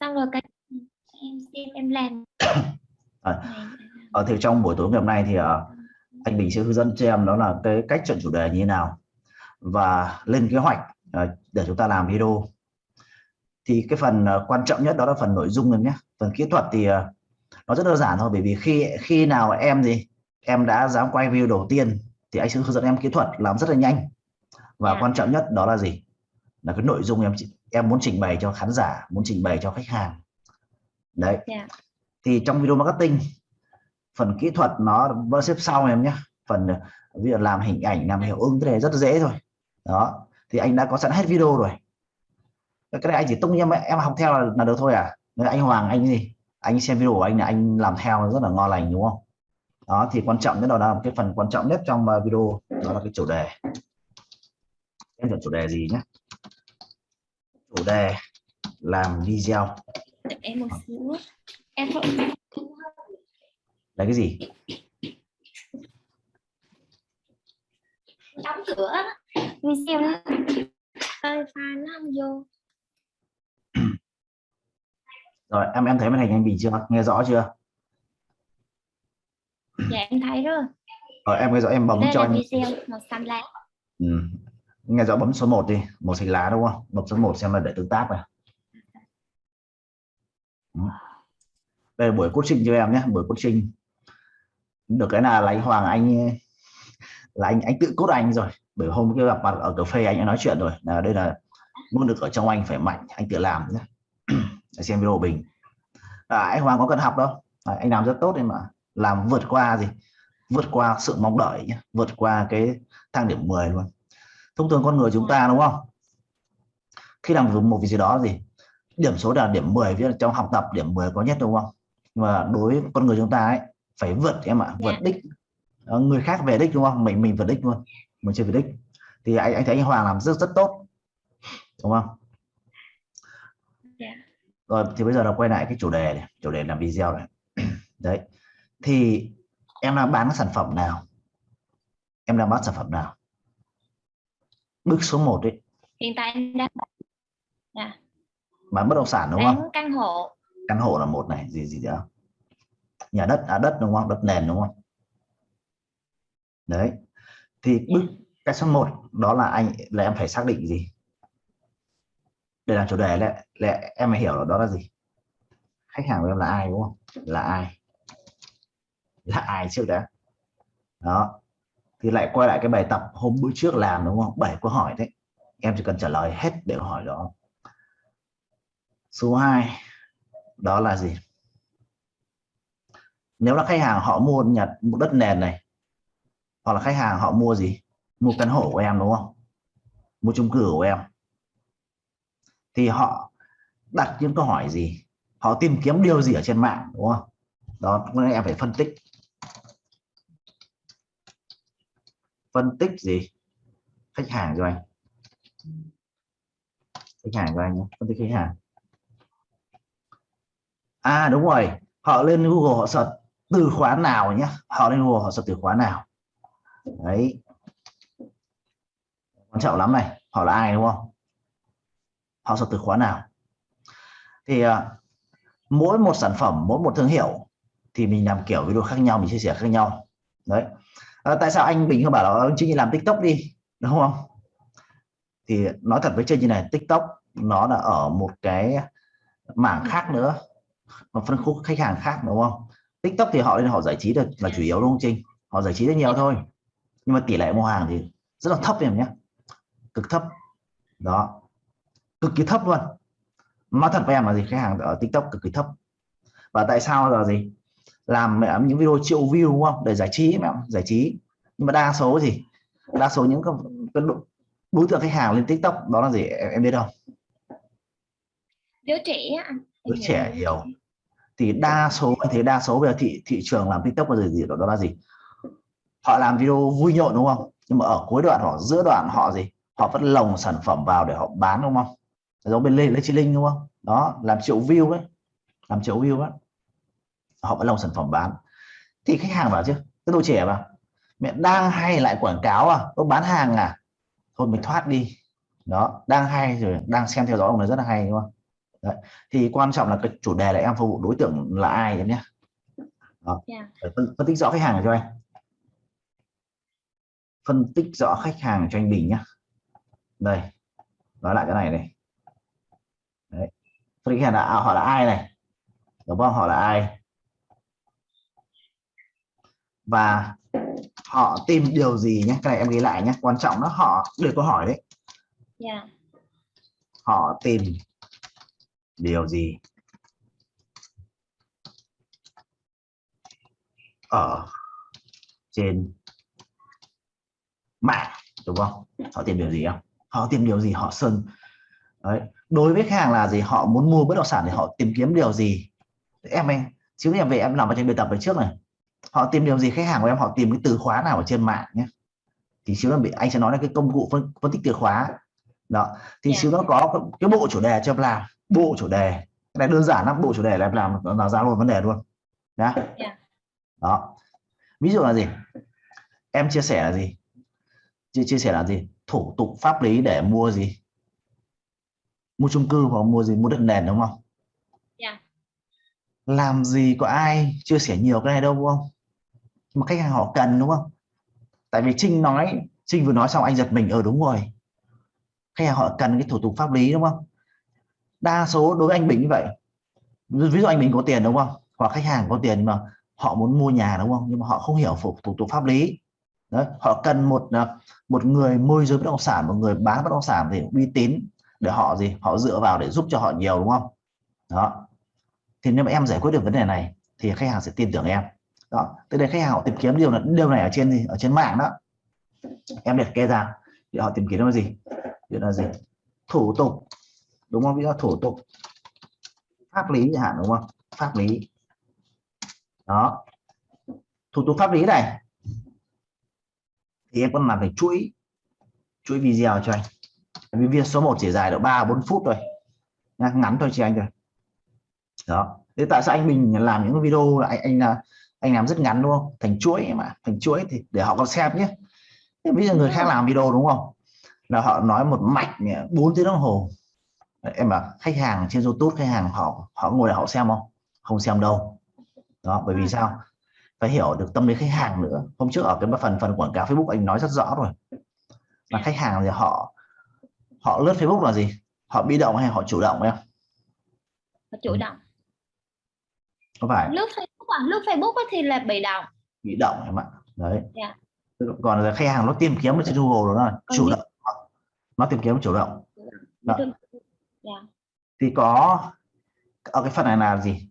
xong rồi cái em xem em làm. À, ở thì trong buổi tối ngày hôm nay thì uh, anh Bình sẽ hướng dẫn cho em đó là cái cách chọn chủ đề như thế nào. Và lên kế hoạch uh, để chúng ta làm video. Thì cái phần uh, quan trọng nhất đó là phần nội dung em nhé. Phần kỹ thuật thì uh, nó rất đơn giản thôi bởi vì khi khi nào em gì em đã dám quay video đầu tiên thì anh sẽ hướng dẫn em kỹ thuật làm rất là nhanh. Và yeah. Dạ. quan trọng nhất đó là gì là cái nội dung em em muốn trình bày cho khán giả muốn trình bày cho khách hàng. Đấy. Yeah. Dạ. thì trong video marketing phần kỹ thuật nó vẫn xếp sau em nhé. Phần ví dụ làm hình ảnh làm hiệu ứng cái này rất dễ thôi. Đó. Thì anh đã có sẵn hết video rồi. Cái này anh chỉ tung em em học theo là, là được thôi à. Nên anh Hoàng anh gì? Anh xem video của anh là anh làm theo rất là ngon lành đúng không? Đó thì quan trọng nhất đó là cái phần quan trọng nhất trong uh, video đó là cái chủ đề. Em chọn chủ đề gì nhé chủ đề làm video. Em một xíu em là cái gì? Đóng cửa. Video ơi file nó không vô. Rồi em em thấy màn hình anh Bình chưa? Nghe rõ chưa? Dạ em thấy rồi. Rồi em nghe rõ em bấm Đây cho anh. video màu xanh lá. Ừ nghe rõ bấm số 1 đi màu xanh lá đúng không? Bấm số 1 xem là để tương tác này đây là buổi coaching cho em nhé buổi coaching. Được cái là anh Hoàng anh là anh anh tự cốt anh rồi. Bởi hôm kia gặp mặt ở cà phê anh đã nói chuyện rồi. Là đây là muốn được ở trong anh phải mạnh anh tự làm nhé. Xem video bình à, anh Hoàng có cần học đâu. À, anh làm rất tốt đấy mà. Làm vượt qua gì? Vượt qua sự mong đợi nhé. Vượt qua cái thang điểm 10 luôn thông thường con người chúng ta đúng không? Khi làm một việc gì đó gì điểm số là điểm 10 viết trong học tập điểm 10 có nhất đúng không? Và đối với con người chúng ta ấy phải vượt em ạ vượt đích. Ờ, người khác về đích đúng không? Mình mình vượt đích luôn mình chưa về đích. Thì anh anh thấy anh Hoàng làm rất rất tốt đúng không? Rồi thì bây giờ là quay lại cái chủ đề này chủ đề làm video này. Đấy thì em đang bán sản phẩm nào? Em đang bán sản phẩm nào bước số 1 đấy hiện tại em đang à. bán bất động sản đúng bán không? căn hộ. Căn hộ là một này gì gì đó nhà đất à đất đúng không? Đất nền đúng không? Đấy. Thì bước cái số 1 đó là anh là em phải xác định gì? Để làm chủ đề lại, lại em phải hiểu là đó là gì? Khách hàng của em là ai đúng không? Là ai? Là ai trước đã? Đó thì lại quay lại cái bài tập hôm bữa trước làm, đúng không? Bảy câu hỏi đấy. Em chỉ cần trả lời hết để hỏi đó số 2 đó là gì? Nếu là khách hàng họ mua nhà một đất nền này, hoặc là khách hàng họ mua gì? Mua căn hộ của em, đúng không? Mua chung cư của em. Thì họ đặt những câu hỏi gì? Họ tìm kiếm điều gì ở trên mạng, đúng không? Đó nên em phải phân tích phân tích gì? Khách hàng cho anh. Khách hàng cho anh nhé phân tích khách hàng. À đúng rồi họ lên Google họ search từ khóa nào nhé? Họ lên Google họ search từ khóa nào? Đấy. Quan trọng lắm này họ là ai đúng không? Họ search từ khóa nào? Thì uh, mỗi một sản phẩm mỗi một thương hiệu thì mình làm kiểu video khác nhau mình chia sẻ khác nhau. Đấy à, tại sao anh Bình không bảo là anh Trinh làm TikTok đi đúng không? Thì nói thật với chơi như này TikTok nó là ở một cái mảng khác nữa một phân khúc khách hàng khác đúng không? TikTok thì họ họ giải trí được là chủ yếu đúng không Trinh? Họ giải trí rất nhiều thôi nhưng mà tỷ lệ mua hàng thì rất là thấp em nhé. Cực thấp. Đó. Cực kỳ thấp luôn. Nói thật với em là gì khách hàng ở tiktok cực kỳ thấp. Và tại sao là gì? Làm mẹ những video triệu view đúng không? Để giải trí mẹ giải trí. Nhưng mà đa số gì? Đa số những cái, đối tượng khách hàng lên tiktok đó là gì? Em, em biết không? Đứa trẻ đứa trẻ nhiều thì đa số thấy đa số bây giờ thị thị trường làm tiktok là gì, gì đó, đó là gì? Họ làm video vui nhộn đúng không? Nhưng mà ở cuối đoạn họ giữa đoạn họ gì? Họ vẫn lồng sản phẩm vào để họ bán đúng không? Giống bên lê lê chi linh đúng không? Đó làm triệu view ấy. Làm triệu view ấy họ vẫn lồng sản phẩm bán thì khách hàng bảo chứ cái đồ trẻ mà mẹ đang hay lại quảng cáo à tôi bán hàng à thôi mình thoát đi đó đang hay rồi đang xem theo dõi ông là rất là hay đúng không Đấy. thì quan trọng là cái chủ đề là em phục vụ đối tượng là ai em nhé đó. Yeah. Phải phân, phân tích rõ khách hàng cho anh phân tích rõ khách hàng cho anh Bình nhé đây nói lại cái này này Đấy. phân tích khách hàng là à, họ là ai này đúng không họ là ai và họ tìm điều gì nhé cái này em ghi lại nhé quan trọng đó họ để câu hỏi đấy. Yeah. họ tìm điều gì? Ở trên mạng đúng không? Họ tìm điều gì không? Họ tìm điều gì? Họ sơn. Đấy. Đối với khách hàng là gì? Họ muốn mua bất động sản thì họ tìm kiếm điều gì? Em ơi chứ em về em làm ở trên bài tập ở trước này họ tìm điều gì khách hàng của em? Họ tìm cái từ khóa nào ở trên mạng nhé. Thì xíu là bị anh sẽ nói là cái công cụ phân, phân tích từ khóa. Đó. Thì Yeah. xíu nó có cái, bộ chủ đề cho em làm. Bộ chủ đề. Cái này đơn giản lắm bộ chủ đề là em làm là ra luôn vấn đề luôn. Nhá. Yeah. đó. Ví dụ là gì? Em chia sẻ là gì? Chia, chia sẻ là gì? Thủ tục pháp lý để mua gì? Mua chung cư hoặc mua gì? Mua đất nền đúng không làm gì có ai chia sẻ nhiều cái này đâu đúng không? Mà khách hàng họ cần đúng không? Tại vì Trinh nói Trinh vừa nói xong anh giật mình ờ đúng rồi. Khách hàng họ cần cái thủ tục pháp lý đúng không? Đa số đối với anh Bình như vậy. Ví dụ anh Bình có tiền đúng không? Hoặc khách hàng có tiền mà họ muốn mua nhà đúng không? Nhưng mà họ không hiểu phục thủ tục pháp lý. Đấy, họ cần một ờ, một người môi giới bất động sản một người bán bất động sản thì uy tín để họ gì? Họ dựa vào để giúp cho họ nhiều đúng không? Đó thì nếu mà em giải quyết được vấn đề này, thì khách hàng sẽ tin tưởng em. Đó từ đây khách hàng họ tìm kiếm điều là điều này ở trên gì? Ở trên mạng đó. Em liệt kê ra. Thì họ tìm kiếm là gì? Ví là gì? Thủ tục. Đúng không? Ví dụ thủ tục. Pháp lý chẳng hạn, đúng không? Pháp lý. Đó. Thủ tục pháp lý này. Thì em còn làm phải chuỗi chuỗi video cho anh. Video số 1 chỉ dài được 3 4 phút thôi. Ngắn thôi chị anh rồi đó. Thế tại sao anh mình làm những cái video là anh anh là anh làm rất ngắn đúng không? Thành chuỗi mà thành chuỗi thì để họ còn xem nhé. Thế ví dụ người khác làm video đúng không? Là họ nói một mạch 4 tiếng đồng hồ. Em bảo khách hàng trên YouTube khách hàng họ họ ngồi để họ xem không? Không xem đâu. Đó bởi vì sao? Phải hiểu được tâm lý khách hàng nữa. Hôm trước ở cái phần phần quảng cáo Facebook anh nói rất rõ rồi. Là khách hàng thì họ họ lướt Facebook là gì? Họ bị động hay họ chủ động em? Chủ động có phải lướt Facebook à? Lướt Facebook thì là bị động. Bị động em ạ. Đấy. Dạ. còn là khách hàng nó tìm kiếm ở trên Google đó là chủ động. Nó tìm kiếm chủ động. Đó. Dạ. thì có ở cái phần này là gì?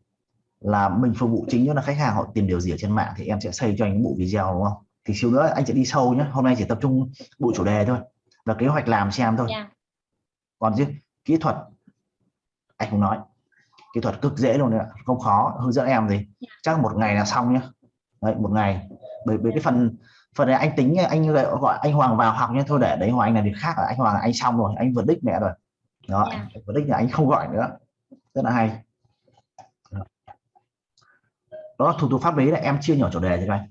Là mình phục vụ chính là khách hàng họ tìm điều gì ở trên mạng thì em sẽ xây cho anh bộ video đúng không? Thì xíu nữa anh sẽ đi sâu nhé hôm nay chỉ tập trung bộ chủ đề thôi. Và kế hoạch làm xem thôi. Dạ. còn chứ kỹ thuật. Anh không nói kỹ thuật cực dễ luôn đấy ạ không khó. Hướng dẫn em gì? Chắc một ngày là xong nhá. Đấy một ngày. Bởi bởi cái phần phần này anh tính anh gọi anh Hoàng vào học nhé thôi để đấy Hoàng anh là việc khác là anh Hoàng là anh xong rồi anh vượt đích mẹ rồi. Đó Dạ. anh vượt đích là anh không gọi nữa. Rất là hay. Đó, thủ tục pháp lý là em chia nhỏ chủ đề cho anh.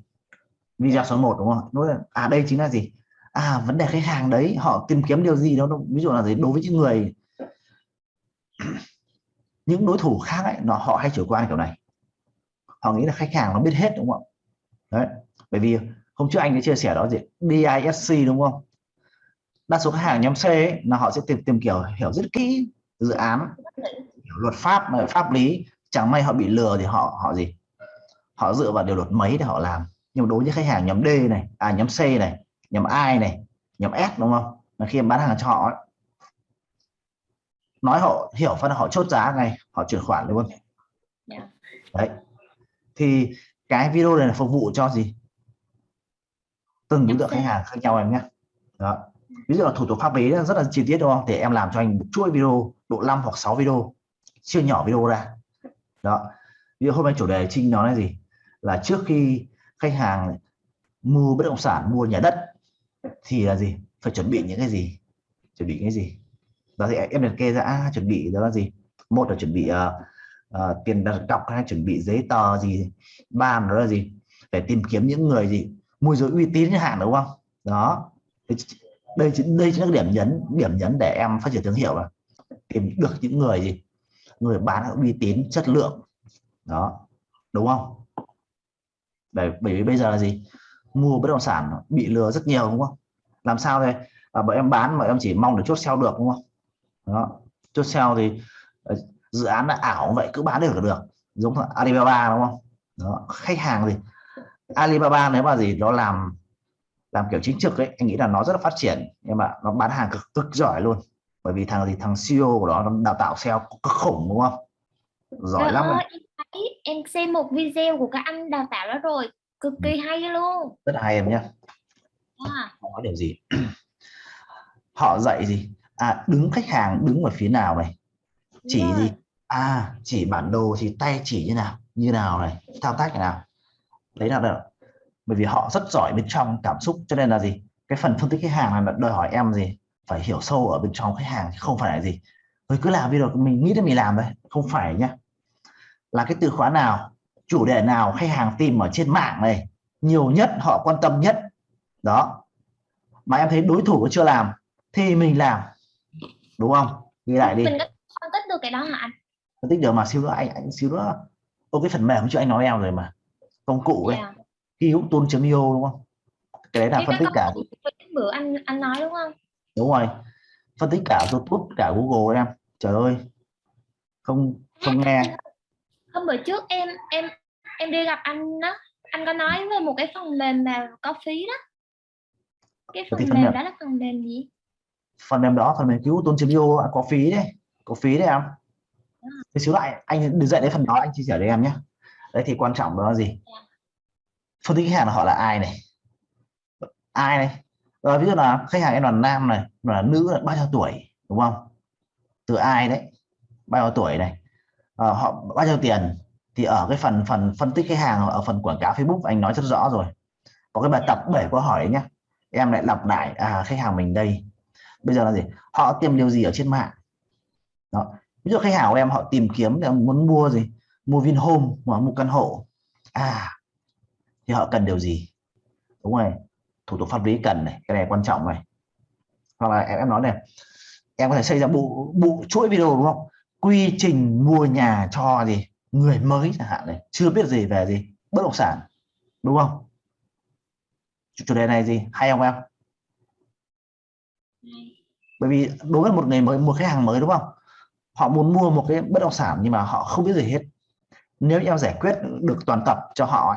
Video số 1 đúng không nói à đây chính là gì? À vấn đề khách hàng đấy họ tìm kiếm điều gì đó ví dụ là gì? Đối với những người những đối thủ khác ấy nó họ hay chủ quan kiểu này. Họ nghĩ là khách hàng nó biết hết đúng không? Đấy bởi vì hôm trước anh đã chia sẻ đó gì? DISC đúng không? Đa số khách hàng nhóm C ấy, là họ sẽ tìm tìm kiểu hiểu rất kỹ dự án hiểu luật pháp pháp lý. Chẳng may họ bị lừa thì họ họ gì? Họ dựa vào điều luật mấy để họ làm. Nhưng đối với khách hàng nhóm D này à nhóm C này nhóm I này nhóm S đúng không? Là khi em bán hàng cho họ ấy, nói họ hiểu phát họ chốt giá ngay họ chuyển khoản luôn. Dạ. đấy. Thì cái video này là phục vụ cho gì? Từng đối tượng khách hàng khác nhau em nhé. Đó. Ví dụ là thủ tục pháp lý rất là chi tiết đúng không? Thì em làm cho anh một chuỗi video độ 5 hoặc 6 video chia nhỏ video ra. Đó. Ví dụ hôm nay chủ đề trinh nói là gì? Là trước khi khách hàng mua bất động sản mua nhà đất thì là gì? Phải chuẩn bị những cái gì? Chuẩn bị cái gì đó thì em liệt kê ra à, chuẩn bị đó là gì? Một là chuẩn bị uh, uh, tiền đặt cọc hay chuẩn bị giấy tờ gì? Ba đó là gì? Phải tìm kiếm những người gì? Môi giới uy tín chẳng hạn đúng không? Đó. Đây chính đây chính là điểm nhấn điểm nhấn để em phát triển thương hiệu là tìm được những người gì? Người bán uy tín chất lượng. Đó. Đúng không? Bởi bởi vì bây giờ là gì? Mua bất động sản bị lừa rất nhiều đúng không? Làm sao đây? À, bọn em bán mà em chỉ mong được chốt sale được đúng không? Đó. Chốt sale thì ờ, dự án là ảo vậy cứ bán được là được. Giống Alibaba đúng không? Đó. khách hàng gì Alibaba nếu mà gì nó làm làm kiểu chính trực ấy anh nghĩ là nó rất là phát triển nhưng mà nó bán hàng cực, cực giỏi luôn. Bởi vì thằng gì? Thằng CEO của nó nó đào tạo sale cực khủng đúng không? Giỏi Trời lắm. ơi, em thấy em xem một video của các anh đào tạo đó rồi cực kỳ hay luôn. Rất hay em nhé à, họ nói điều gì? Họ dạy gì à đứng khách hàng đứng ở phía nào này? Chỉ gì à chỉ bản đồ thì tay chỉ như nào như nào này? Thao tác như nào? Đấy là được. Bởi vì họ rất giỏi bên trong cảm xúc cho nên là gì? Cái phần phân tích khách hàng là đòi hỏi em gì? Phải hiểu sâu ở bên trong khách hàng không phải là gì? Rồi cứ làm video mình nghĩ là mình làm đấy không phải nhá. Là cái từ khóa nào chủ đề nào khách hàng tìm ở trên mạng này nhiều nhất họ quan tâm nhất? Đó. Mà em thấy đối thủ chưa làm thì mình làm đúng không? Ghi lại đi. Mình có phân tích được cái đó hả anh? Phân tích được mà xíu nữa anh anh xíu nữa. Ô cái phần mềm chứ anh nói em rồi mà. Công cụ ấy. Dạ. ghi hữu chấm io đúng không? Cái đấy là Cái phân tích cả. bữa anh anh nói đúng không? Đúng rồi. Phân tích cả youtube cả google em. Trời ơi. Không không nghe. Hôm bữa trước em em em đi gặp anh đó. Anh có nói về một cái phần mềm mà có phí đó. Cái Cái phần phần mềm mềm. đó là phần mềm gì phần mềm đó phần mềm cứu tôn chấm io có phí đấy. Có phí đấy em. Thì xíu lại anh đừng dạy đến phần đó anh chia sẻ với em nhé. Đấy thì quan trọng đó là gì? Phân tích khách hàng là họ là ai này? Ai này? Rồi ví dụ là khách hàng em là nam này là nữ là bao nhiêu tuổi đúng không? Từ ai đấy? Bao nhiêu tuổi này? Ờ, họ bao nhiêu tiền? Thì ở cái phần phần phân tích khách hàng ở phần quảng cáo Facebook anh nói rất rõ rồi. Có cái bài tập 7 câu hỏi nhá em lại lặp lại à khách hàng mình đây bây giờ là gì? Họ tìm điều gì ở trên mạng? Đó. Ví dụ khách hàng của em, họ tìm kiếm là muốn mua gì? Mua Vinhome hoặc mua căn hộ. À thì họ cần điều gì? Đúng rồi. Thủ tục pháp lý cần này, cái này quan trọng này. Hoặc là em em nói này, em có thể xây ra bộ bộ chuỗi video đúng không? Quy trình mua nhà cho gì? Người mới chẳng hạn này. Chưa biết gì về gì? Bất động sản. Đúng không? Chủ chủ đề này gì? Hay không em? Bởi vì đối với một người mới, một khách hàng mới đúng không? Họ muốn mua một cái bất động sản nhưng mà họ không biết gì hết. Nếu em giải quyết được toàn tập cho họ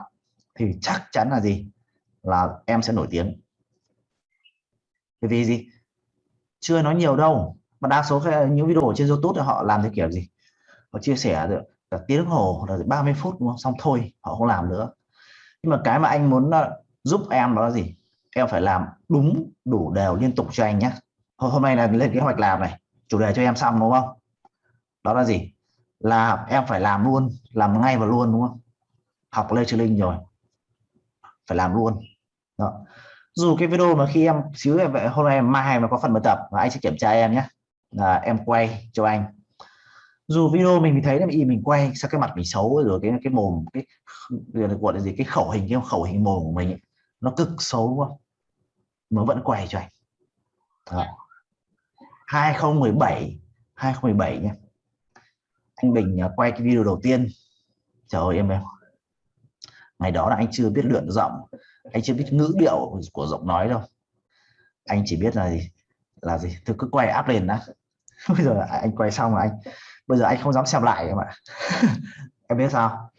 thì chắc chắn là gì? Là em sẽ nổi tiếng. Bởi vì gì? Chưa nói nhiều đâu. Mà đa số những video trên YouTube thì họ làm theo kiểu gì? Họ chia sẻ được cả tiếng hồ là 30 phút đúng không? xong thôi, họ không làm nữa. Nhưng mà cái mà anh muốn ờ, giúp em đó là gì? Em phải làm đúng đủ đều liên tục cho anh nhé hôm nay là lên kế hoạch làm này chủ đề cho em xong đúng không? Đó là gì? Là em phải làm luôn làm ngay và luôn đúng không? Học Lê Trừ Linh rồi phải làm luôn. Đó. dù cái video mà khi em xíu em vậy hôm nay mai mà có phần bài tập và anh sẽ kiểm tra em nhé. Là em quay cho anh. Dù video mình thấy là mình mình quay sao cái mặt mình xấu rồi cái cái mồm cái gọi là gì cái khẩu hình cái khẩu hình mồm của mình ấy, nó cực xấu đúng không nó vẫn quay cho anh. Đó. 2017 2017 nhé. Anh Bình à, quay cái video đầu tiên. Trời ơi, em em ngày đó là anh chưa biết luyện giọng, anh chưa biết ngữ điệu của giọng nói đâu. Anh chỉ biết là gì? Là gì? Tôi cứ quay áp lên đã. Bây giờ anh quay xong là anh, bây giờ anh không dám xem lại em ạ. Em biết sao?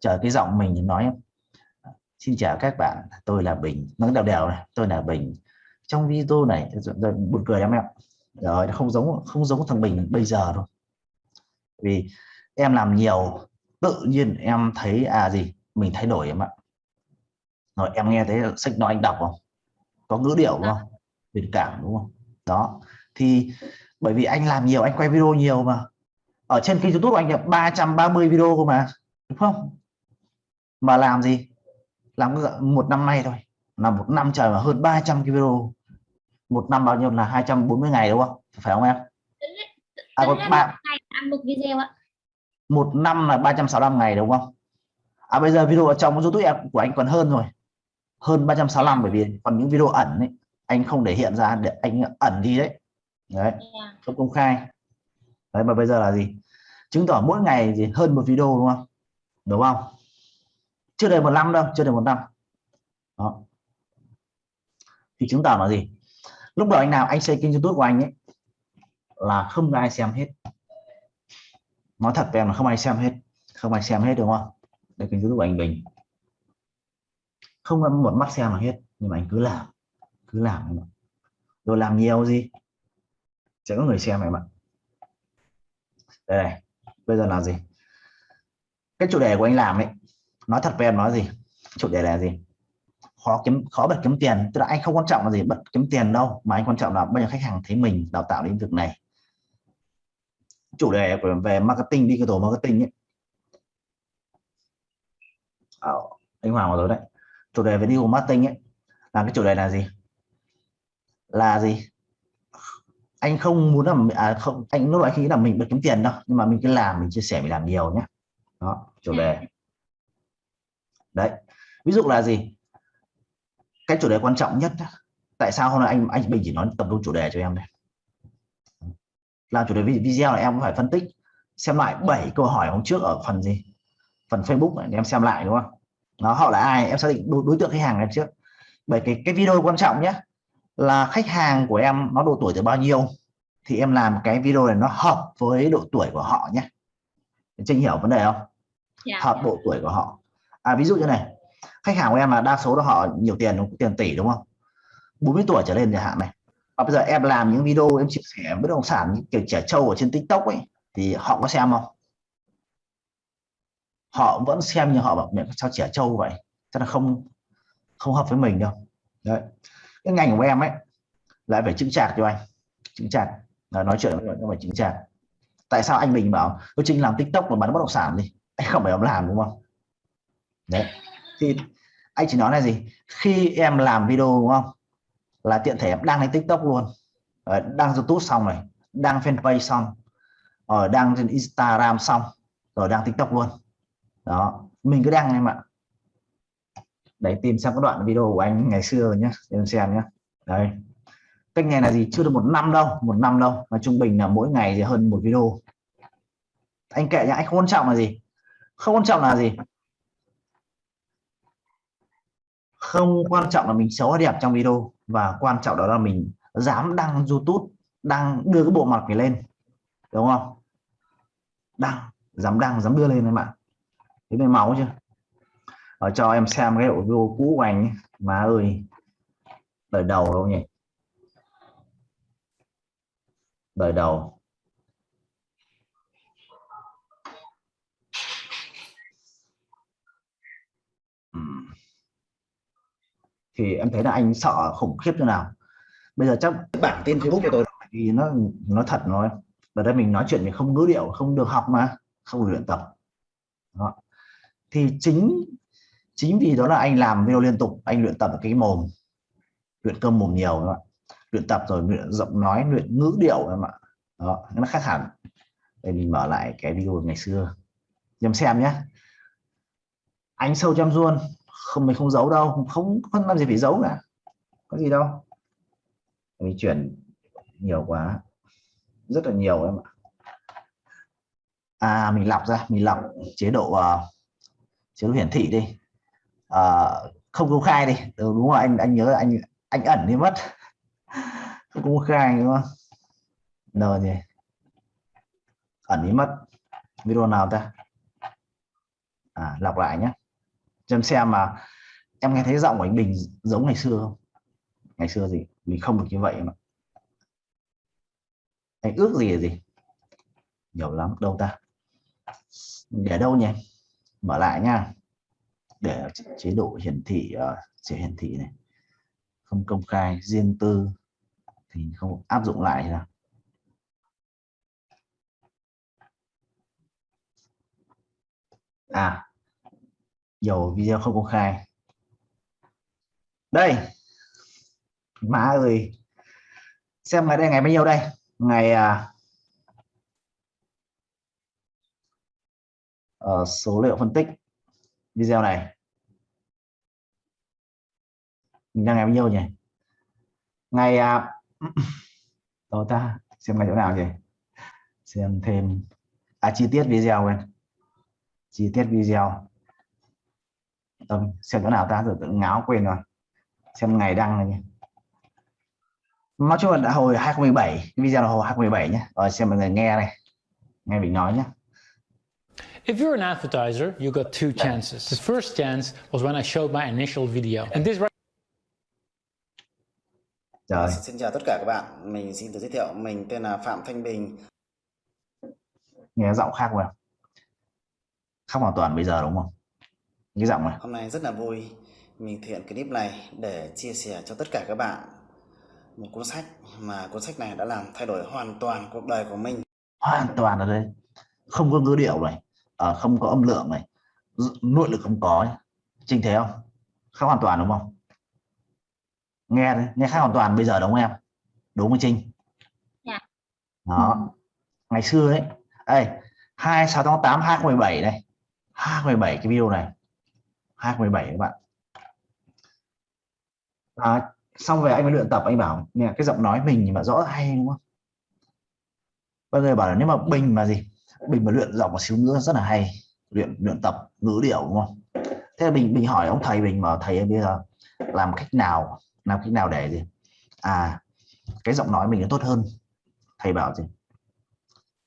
Chờ cái giọng mình nói, xin chào các bạn. Tôi là Bình. Nó đều đều này. Tôi là Bình. Trong video này buồn cười em ạ rồi nó không giống không giống thằng mình bây giờ đâu. Vì em làm nhiều, tự nhiên em thấy à gì, mình thay đổi em ạ. Rồi em nghe thấy sách nói anh đọc không? Có ngữ điệu, đúng không? Tình cảm, đúng không? Đó, thì bởi vì anh làm nhiều, anh quay video nhiều mà. Ở trên kênh youtube anh nhập 330 video cơ mà, đúng không? Mà làm gì? Làm một năm nay thôi. Là một năm trời mà hơn 300 cái video một năm bao nhiêu là 240 ngày đúng không? Phải không em? À, còn ba một video ạ. Một năm là 365 ngày đúng không? À bây giờ video ở trong youtube em của anh còn hơn rồi. Hơn 365 bởi vì còn những video ẩn ấy. Anh không để hiện ra để anh ẩn đi đấy. Đấy dạ. không công khai. Đấy mà bây giờ là gì? Chứng tỏ mỗi ngày gì hơn một video đúng không? Đúng không? Chưa đầy một năm đâu chưa đầy một năm. Đó. Thì chứng tỏ là gì lúc đầu anh nào anh xây kênh youtube của anh ấy, là không ai xem hết. Nói thật với em là không ai xem hết. Không ai xem hết, đúng không? Đây kênh youtube của anh bình. Không có một mắt xem là hết, nhưng mà anh cứ làm cứ làm em ạ. Rồi làm nhiều gì? Sẽ có người xem em ạ. Đây này, bây giờ là gì? Cái chủ đề của anh làm ấy, nói thật với em nói gì? Chủ đề là gì? Khó kiếm khó bật kiếm tiền. Tức là anh không quan trọng là gì bật kiếm tiền đâu mà anh quan trọng là bây giờ khách hàng thấy mình đào tạo lĩnh vực này. Chủ đề về marketing digital marketing ấy. À, anh Hoàng vào rồi đấy. Chủ đề về digital marketing ấy là cái chủ đề là gì? Là gì? Anh không muốn là à, không anh lúc anh nghĩ là mình bật kiếm tiền đâu nhưng mà mình cứ làm mình chia sẻ mình làm nhiều nhé đó chủ đề. Đấy ví dụ là gì cái chủ đề quan trọng nhất tại sao hôm nay anh anh bình chỉ nói tập trung chủ đề cho em đây? Làm chủ đề video là em phải phân tích xem lại 7 câu hỏi hôm trước ở phần gì? Phần Facebook này em xem lại đúng không? Nó họ là ai em xác định đối, đối tượng khách hàng em trước. Bởi cái cái video quan trọng nhé là khách hàng của em nó độ tuổi từ bao nhiêu thì em làm cái video này nó hợp với độ tuổi của họ nhé Trinh hiểu vấn đề không? Dạ, hợp dạ. độ tuổi của họ. À ví dụ như này khách hàng của em là đa số là họ nhiều tiền, đúng tiền tỷ, đúng không? 40 tuổi trở lên chẳng hạn này. Và bây giờ em làm những video, em chia sẻ bất động sản những kiểu trẻ trâu ở trên tiktok ấy, thì họ có xem không? Họ vẫn xem nhưng họ bảo mẹ, sao trẻ trâu vậy? Chắc là không không hợp với mình đâu. Đấy. Cái ngành của em ấy, lại phải chứng chạc cho anh. Chứng chạc. Là nói chuyện với phải chứng chạc. Tại sao anh mình bảo, tôi chính làm tiktok và bán bất động sản đi. Anh không phải làm, đúng không? Đấy. Thì anh chỉ nói là gì? Khi em làm video, đúng không? Là tiện thể em đang lên tiktok luôn. Ờ, đang youtube xong rồi đang fanpage xong. Ờ, Ở đang trên instagram xong, rồi đang tiktok luôn. Đó, mình cứ đăng em ạ. Đấy, tìm xem các đoạn video của anh ngày xưa nhé em xem nhé đấy cách này là gì? Chưa được một năm đâu, một năm đâu, mà trung bình là mỗi ngày thì hơn một video. Anh kệ nhá, anh không quan trọng là gì. Không quan trọng là gì. Không, quan trọng là mình xấu hay đẹp trong video. Và quan trọng đó là mình dám đăng YouTube, đăng đưa cái bộ mặt mình lên. Đúng không? Đăng, dám đăng, dám đưa lên em ạ thế này máu chưa? Ở cho em xem cái video cũ của anh ấy. má ơi, đời đầu đâu nhỉ? Đời đầu. Thì em thấy là anh sợ khủng khiếp như nào. Bây giờ chắc bản tin Facebook của tôi thì nó nó thật nói ở đây mình nói chuyện thì không ngữ điệu, không được học mà, không được luyện tập. Đó. thì chính chính vì đó là anh làm video liên tục, anh luyện tập cái mồm, luyện cơm mồm nhiều đó. luyện tập rồi luyện giọng nói, luyện ngữ điệu em ạ đó, nó khác hẳn. Để mình mở lại cái video ngày xưa. Em xem nhé. Anh sâu chăm ruôn không mình không giấu đâu. Không không làm gì phải giấu cả. Có gì đâu. Mình chuyển nhiều quá. Rất là nhiều em ạ. À mình lọc ra. Mình lọc chế độ uh, chế độ hiển thị đi. Uh, không công khai đi. Ừ, đúng rồi anh anh nhớ anh anh ẩn đi mất. Không công khai đúng không? Rồi gì? Ẩn đi mất. Video nào ta? À, lọc lại nhé cho em xem mà em nghe thấy giọng của anh Bình giống ngày xưa không? Ngày xưa gì? Mình không được như vậy mà. Anh ước gì là gì? Nhiều lắm đâu ta? Để đâu nhỉ? Mở lại nha. Để chế độ hiển thị uh, chế hiển thị này. Không công khai riêng tư. Thì không áp dụng lại nào à nhiều video không công khai. Đây. Má ơi. Xem ngày đây ngày bao nhiêu đây? Ngày à, uh, số liệu phân tích video này. Mình đang ngày bao nhiêu nhỉ? Ngày à, đâu ta? Xem ngày chỗ nào nhỉ? Xem thêm. À chi tiết video quên. Chi tiết video. Tâm, xem chỗ nào ta tự tự ngáo quên rồi. Xem ngày đăng này nhé nói chung là đã hồi 2017 video là hồi 2017 nhé rồi xem mọi người nghe này. Nghe mình nói nhé If you're an advertiser, you got two chances. The first chance was when I showed my initial video. And this right trời. Xin chào tất cả các bạn, mình xin tự giới thiệu, mình tên là Phạm Thanh Bình. nghe giọng khác rồi khác hoàn toàn bây giờ đúng không cái giọng này. Hôm nay rất là vui, mình thực hiện clip này để chia sẻ cho tất cả các bạn một cuốn sách mà cuốn sách này đã làm thay đổi hoàn toàn cuộc đời của mình. hoàn toàn ở đây. Không có ngữ điệu này ờ, không có âm lượng này nội lực không có nhé. trinh thấy không? Khác hoàn toàn đúng không? Nghe đấy, nghe khác hoàn toàn bây giờ đúng không em? Đúng không trinh? Dạ. đó. Ngày xưa đấy đây 26 tháng 8 2017 này 2017 cái video này 2017 các bạn. À, xong về anh mới luyện tập anh bảo nè cái giọng nói mình mà rõ hay đúng không? Mọi người bảo là nếu mà bình mà gì? Bình mà luyện giọng một xíu nữa rất là hay luyện luyện tập ngữ điệu đúng không? Thế là mình mình hỏi ông thầy mình mà thầy bây giờ làm cách nào làm cách nào để gì? À cái giọng nói mình nó tốt hơn. Thầy bảo gì?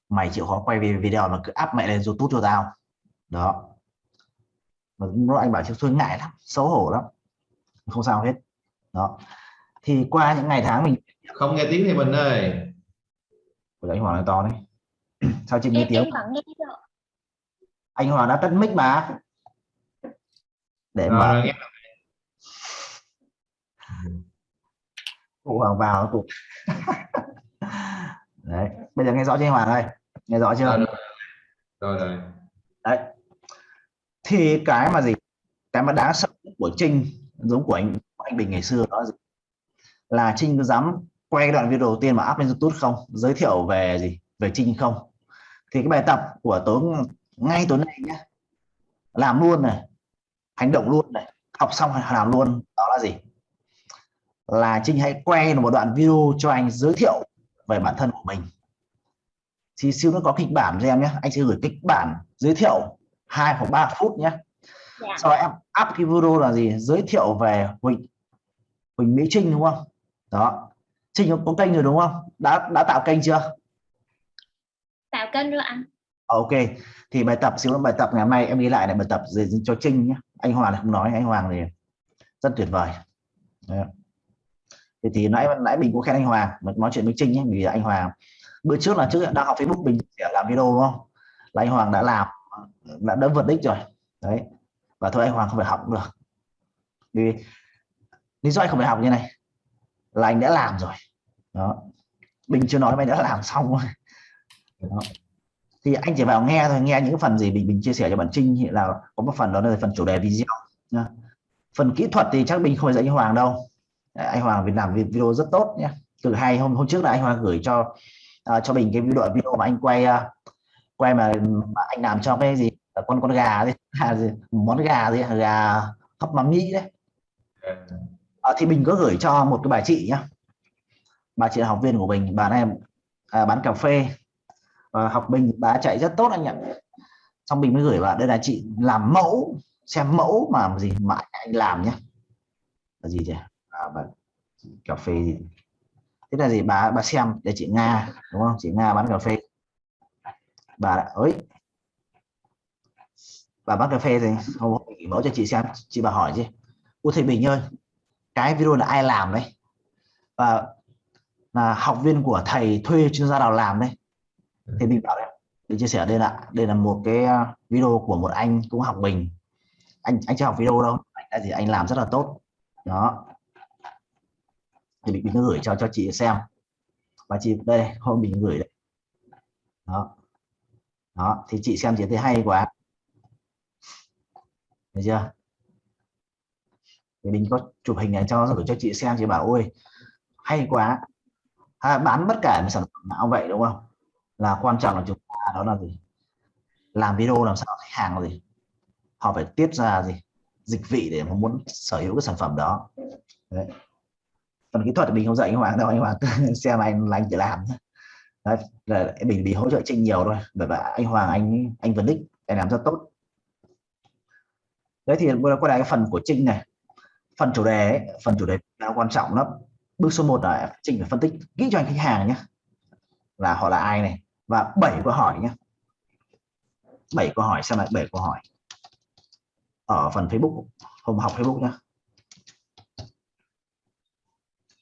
Mày chịu khó quay video mà cứ áp mẹ lên youtube cho tao. Đó mà lúc anh bảo chứ tôi ngại lắm xấu hổ lắm. Không sao hết. Đó. Thì qua những ngày tháng mình không nghe tiếng thì mình ơi. Của anh Hoàng nói to đấy. Sao chị nghe em tiếng? anh Hoàng đã tắt mic mà. Để mà rồi nghe. Cụ Hoàng vào cụ. Đấy bây giờ nghe rõ chưa anh Hoàng ơi? Nghe rõ chưa? Rồi. Rồi rồi. Đấy thì cái mà gì? Cái mà đáng sợ nhất của Trinh giống của anh của anh Bình ngày xưa đó là, gì? là Trinh có dám quay đoạn video đầu tiên mà up lên YouTube không? Giới thiệu về gì? Về Trinh không? Thì cái bài tập của tối ngay tối nay nhé làm luôn này hành động luôn này học xong làm luôn đó là gì? Là Trinh hãy quay một đoạn video cho anh giới thiệu về bản thân của mình. Thì siêu nó có kịch bản cho em nhé anh sẽ gửi kịch bản giới thiệu hai hoặc 3 phút nhé. Dạ. Sau đó em up cái video là gì? Giới thiệu về Huỳnh Huỳnh Mỹ Trinh đúng không? Đó. Trinh có, có kênh rồi đúng không? Đã đã tạo kênh chưa? Tạo kênh rồi anh. Ờ, ok. Thì bài tập xíu bài tập ngày hôm nay em ghi lại là bài tập dành cho Trinh nhé. Anh Hoàng không nói anh Hoàng thì rất tuyệt vời. Đấy. thì, thì nãy nãy mình cũng khen anh Hoàng nói chuyện với Trinh nhé vì anh Hoàng bữa trước là trước đang học Facebook mình sẽ làm video đúng không? Là anh Hoàng đã làm đã đã vượt đích rồi. Đấy. Và thôi anh Hoàng không phải học cũng được. Vì lý do anh không phải học như này là anh đã làm rồi. Đó. Mình chưa nói mà anh đã làm xong rồi. Đó. thì anh chỉ vào nghe thôi nghe những phần gì mình mình chia sẻ cho bạn Trinh hiện là có một phần đó là phần chủ đề video nhá. phần kỹ thuật thì chắc mình không phải dạy anh Hoàng đâu. Anh Hoàng vì làm video rất tốt nhé từ hai hôm hôm trước là anh Hoàng gửi cho uh, cho mình cái video video mà anh quay uh, quay mà, mà anh làm cho cái gì? Con con gà gì, à, gì? Món gà gì? Gà hấp mắm nhĩ đấy. À, thì mình có gửi cho một cái bà chị nhá. Bà chị là học viên của mình bà này à, bán cà phê. Và học mình bà chạy rất tốt anh ạ. Xong mình mới gửi vào đây là chị làm mẫu xem mẫu mà gì mà anh làm nhé là gì nhỉ à, bà, cà phê gì? Thế là gì? Bà bà xem để chị Nga đúng không? Chị Nga bán cà phê bà đã ấy bà bán cà phê thì không mẫu cho chị xem. Chị bà hỏi chứ. Ủa thầy Bình ơi cái video là ai làm đấy? Và là học viên của thầy thuê chuyên gia nào làm đấy. Thì mình bảo đấy. Để chia sẻ đây là đây là một cái uh, video của một anh cũng học mình anh anh chưa học video đâu. Anh là gì anh làm rất là tốt. Đó. Thì mình, mình gửi cho cho chị xem. Và chị đây hôm mình gửi đấy đó đó thì chị xem chị thấy hay quá. Được chưa? Thì mình có chụp hình này cho gửi cho chị xem chị bảo ôi hay quá. À, bán bất cả một sản phẩm nào vậy đúng không? Là quan trọng là chúng ta đó là gì? Làm video làm sao khách hàng là gì? Họ phải tiết ra gì? Dịch vị để mà muốn sở hữu cái sản phẩm đó. Đấy. phần kỹ thuật thì mình không dạy anh Hoàng đâu anh Hoàng xem anh là anh chỉ làm. nhé Đấy, là mình bị hỗ trợ Trinh nhiều thôi. Bởi vậy anh Hoàng anh anh Vân Đích anh làm rất tốt. Đấy thì quay lại cái phần của Trinh này. Phần chủ đề ấy, phần chủ đề là quan trọng lắm. Bước số 1 là Trinh phải phân tích kỹ cho anh khách hàng nhé. Là họ là ai này? Và bảy câu hỏi nhé. Bảy câu hỏi xem lại bảy câu hỏi. Ở phần Facebook hôm học Facebook nhé.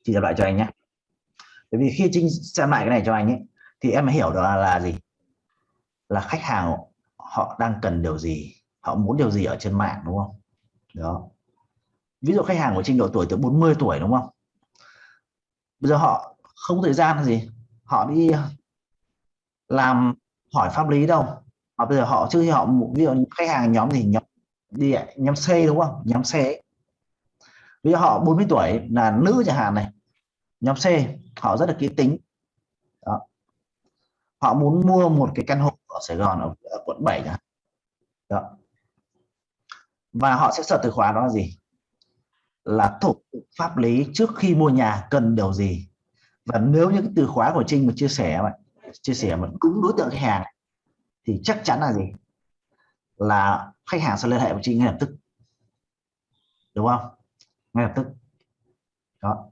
Chị đọc lại cho anh nhé. Bởi vì khi Trinh xem lại cái này cho anh ấy thì em mới hiểu được là, là gì? Là khách hàng họ đang cần điều gì họ muốn điều gì ở trên mạng đúng không? Đó. Ví dụ khách hàng của trình độ tuổi từ 40 tuổi đúng không? Bây giờ họ không có thời gian là gì. Họ đi làm hỏi pháp lý đâu. Mà bây giờ họ chưa họ ví dụ khách hàng nhóm thì nhóm đi nhóm C đúng không? Nhóm C. Ấy. ví dụ họ 40 tuổi là nữ chẳng hạn này. Nhóm C họ rất là kỹ tính họ muốn mua một cái căn hộ ở Sài Gòn ở, ở quận 7 chẳng đó. và họ sẽ sợ từ khóa đó là gì? Là thủ tục pháp lý trước khi mua nhà cần điều gì. Và nếu những từ khóa của Trinh mà chia sẻ mà chia sẻ mà đúng đối tượng khách hàng thì chắc chắn là gì? Là khách hàng sẽ liên hệ với Trinh ngay lập tức. Đúng không? Ngay lập tức. Đó.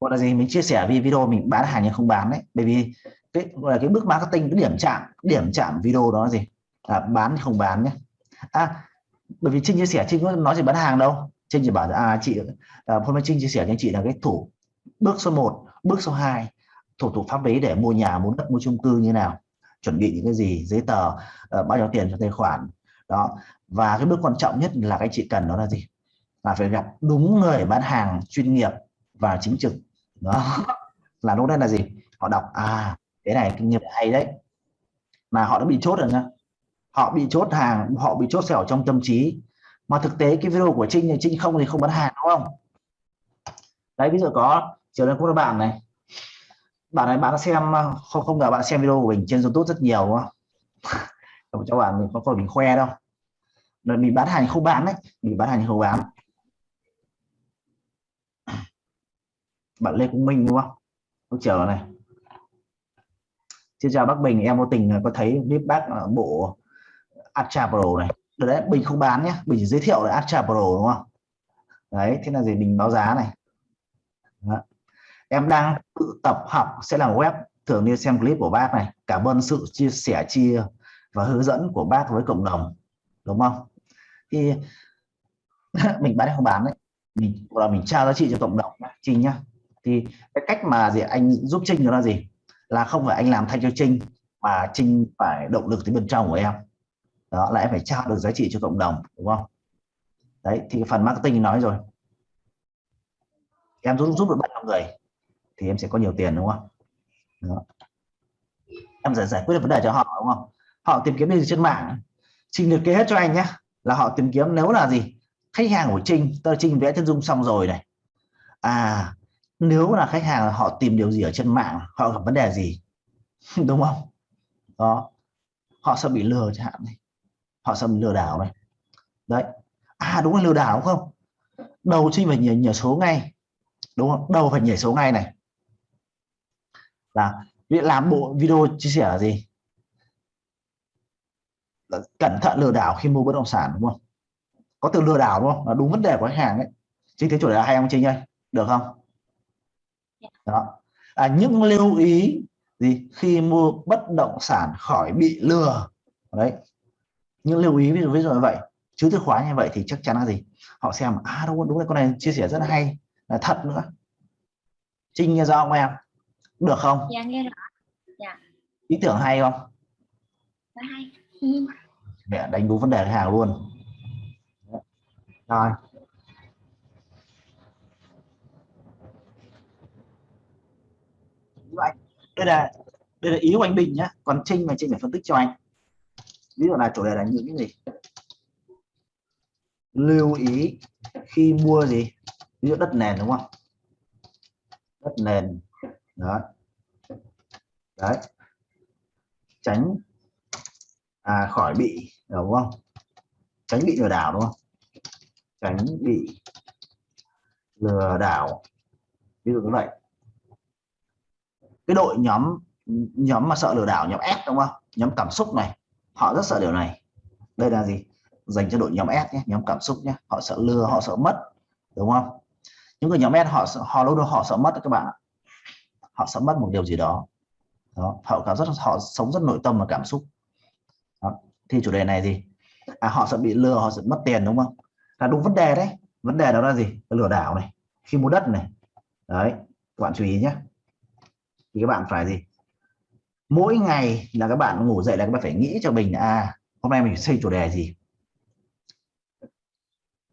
Gọi là gì? Mình chia sẻ vì video mình bán hàng nhưng không bán đấy. Bởi vì cái gọi là cái bước marketing cái điểm chạm điểm chạm video đó là gì? Là bán không bán nhé. À bởi vì Trinh chia sẻ Trinh có nói gì bán hàng đâu. Trinh chỉ bảo à chị à, hôm nay Trinh chia sẻ cho anh chị là cái thủ bước số 1 bước số 2 thủ tục pháp lý để mua nhà mua đất mua chung cư như nào? Chuẩn bị những cái gì? Giấy tờ uh, bao nhiêu tiền cho tài khoản? Đó. Và cái bước quan trọng nhất là cái chị cần đó là gì? Là phải gặp đúng người bán hàng chuyên nghiệp và chính trực đó. Là lúc đấy là gì? Họ đọc à cái này kinh nghiệm hay đấy. Mà họ đã bị chốt rồi nhá họ bị chốt hàng, họ bị chốt xẻo trong tâm trí. Mà thực tế cái video của Trinh thì Trinh không thì không bán hàng, đúng không? Đấy, ví dụ có chiều nay cũng là bạn này. Bạn này, bạn đã xem à, không không ngờ bạn xem video của mình trên YouTube rất nhiều, đúng không? Cho bạn mình có phải mình khoe đâu. Mình bán hàng không bán đấy. Mình bán hàng không bán. Bạn Lê Cũng Minh, đúng không? Lúc chiều này. Xin chào bác Bình, em vô tình, có thấy clip bác ở bộ Astra Pro này. Đấy, Bình không bán nhé. Bình chỉ giới thiệu là Astra Pro, đúng không? Đấy, thế là gì? Bình báo giá này. Đó. em đang tự tập học, sẽ làm web, thường đi xem clip của bác này. Cảm ơn sự chia sẻ, chia và hướng dẫn của bác với cộng đồng, đúng không? Thì mình bán không bán đấy? Mình là mình trao giá trị cho cộng đồng Trinh nhá thì cái cách mà gì, anh giúp Trinh đó là gì? Là không phải anh làm thay cho Trinh, mà Trinh phải động lực tới bên trong của em. Đó, là em phải trao được giá trị cho cộng đồng, đúng không? Đấy, thì phần marketing nói rồi. Em giúp giúp được bao nhiêu người thì em sẽ có nhiều tiền, đúng không? Đó. em giải giải quyết được vấn đề cho họ, đúng không? Họ tìm kiếm gì trên mạng? Trinh liệt kê hết cho anh nhé. Là họ tìm kiếm nếu là gì? Khách hàng của Trinh tờ Trinh vẽ chân dung xong rồi này. À nếu là khách hàng họ tìm điều gì ở trên mạng họ gặp vấn đề gì? Đúng không? Đó. Họ sẽ bị lừa chẳng hạn này. Họ sẽ bị lừa đảo này. Đấy. À đúng là lừa đảo đúng không? Đầu Trinh phải nhảy, nhảy số ngay. Đúng không? Đầu phải nhảy số ngay này. Là việc làm bộ video chia sẻ là gì? Là cẩn thận lừa đảo khi mua bất động sản đúng không? Có từ lừa đảo đúng không? Là đúng vấn đề của khách hàng ấy. Chính thế chủ đề hay không Trinh ơi được không? Đó. À, những lưu ý gì? Khi mua bất động sản khỏi bị lừa. Đấy. Những lưu ý ví dụ ví dụ như vậy. Chứ từ khóa như vậy thì chắc chắn là gì? Họ xem à đúng đúng là con này chia sẻ rất là hay. Là thật nữa. Trinh nghe rõ không em? Được không? Dạ nghe rõ. Dạ. Ý tưởng hay không? Rất hay. Mẹ đánh đúng vấn đề khách hàng luôn? Rồi anh. Đây là đây là ý của anh Bình nhá. Còn Trinh mà Trinh phải phân tích cho anh. Ví dụ là chủ đề là những cái gì? Lưu ý khi mua gì? Ví dụ đất nền đúng không? Đất nền. Đó. Đấy. Tránh à, khỏi bị đúng không? Tránh bị lừa đảo đúng không? Tránh bị lừa đảo. Ví dụ như vậy cái đội nhóm nhóm mà sợ lừa đảo nhóm S đúng không? Nhóm cảm xúc này họ rất sợ điều này. Đây là gì? Dành cho đội nhóm S nhé nhóm cảm xúc nhé. Họ sợ lừa họ sợ mất đúng không? Những người nhóm S họ họ lúc đó họ sợ mất các bạn họ sợ mất một điều gì đó. Đó họ cảm rất họ sống rất nội tâm và cảm xúc. Đó. thì chủ đề này gì à, họ sợ bị lừa họ sợ mất tiền đúng không? Là đúng vấn đề đấy. Vấn đề đó là gì? Lừa đảo này khi mua đất này. Đấy các bạn chú ý nhé thì các bạn phải gì? Mỗi ngày là các bạn ngủ dậy là các bạn phải nghĩ cho mình là à hôm nay mình xây chủ đề gì?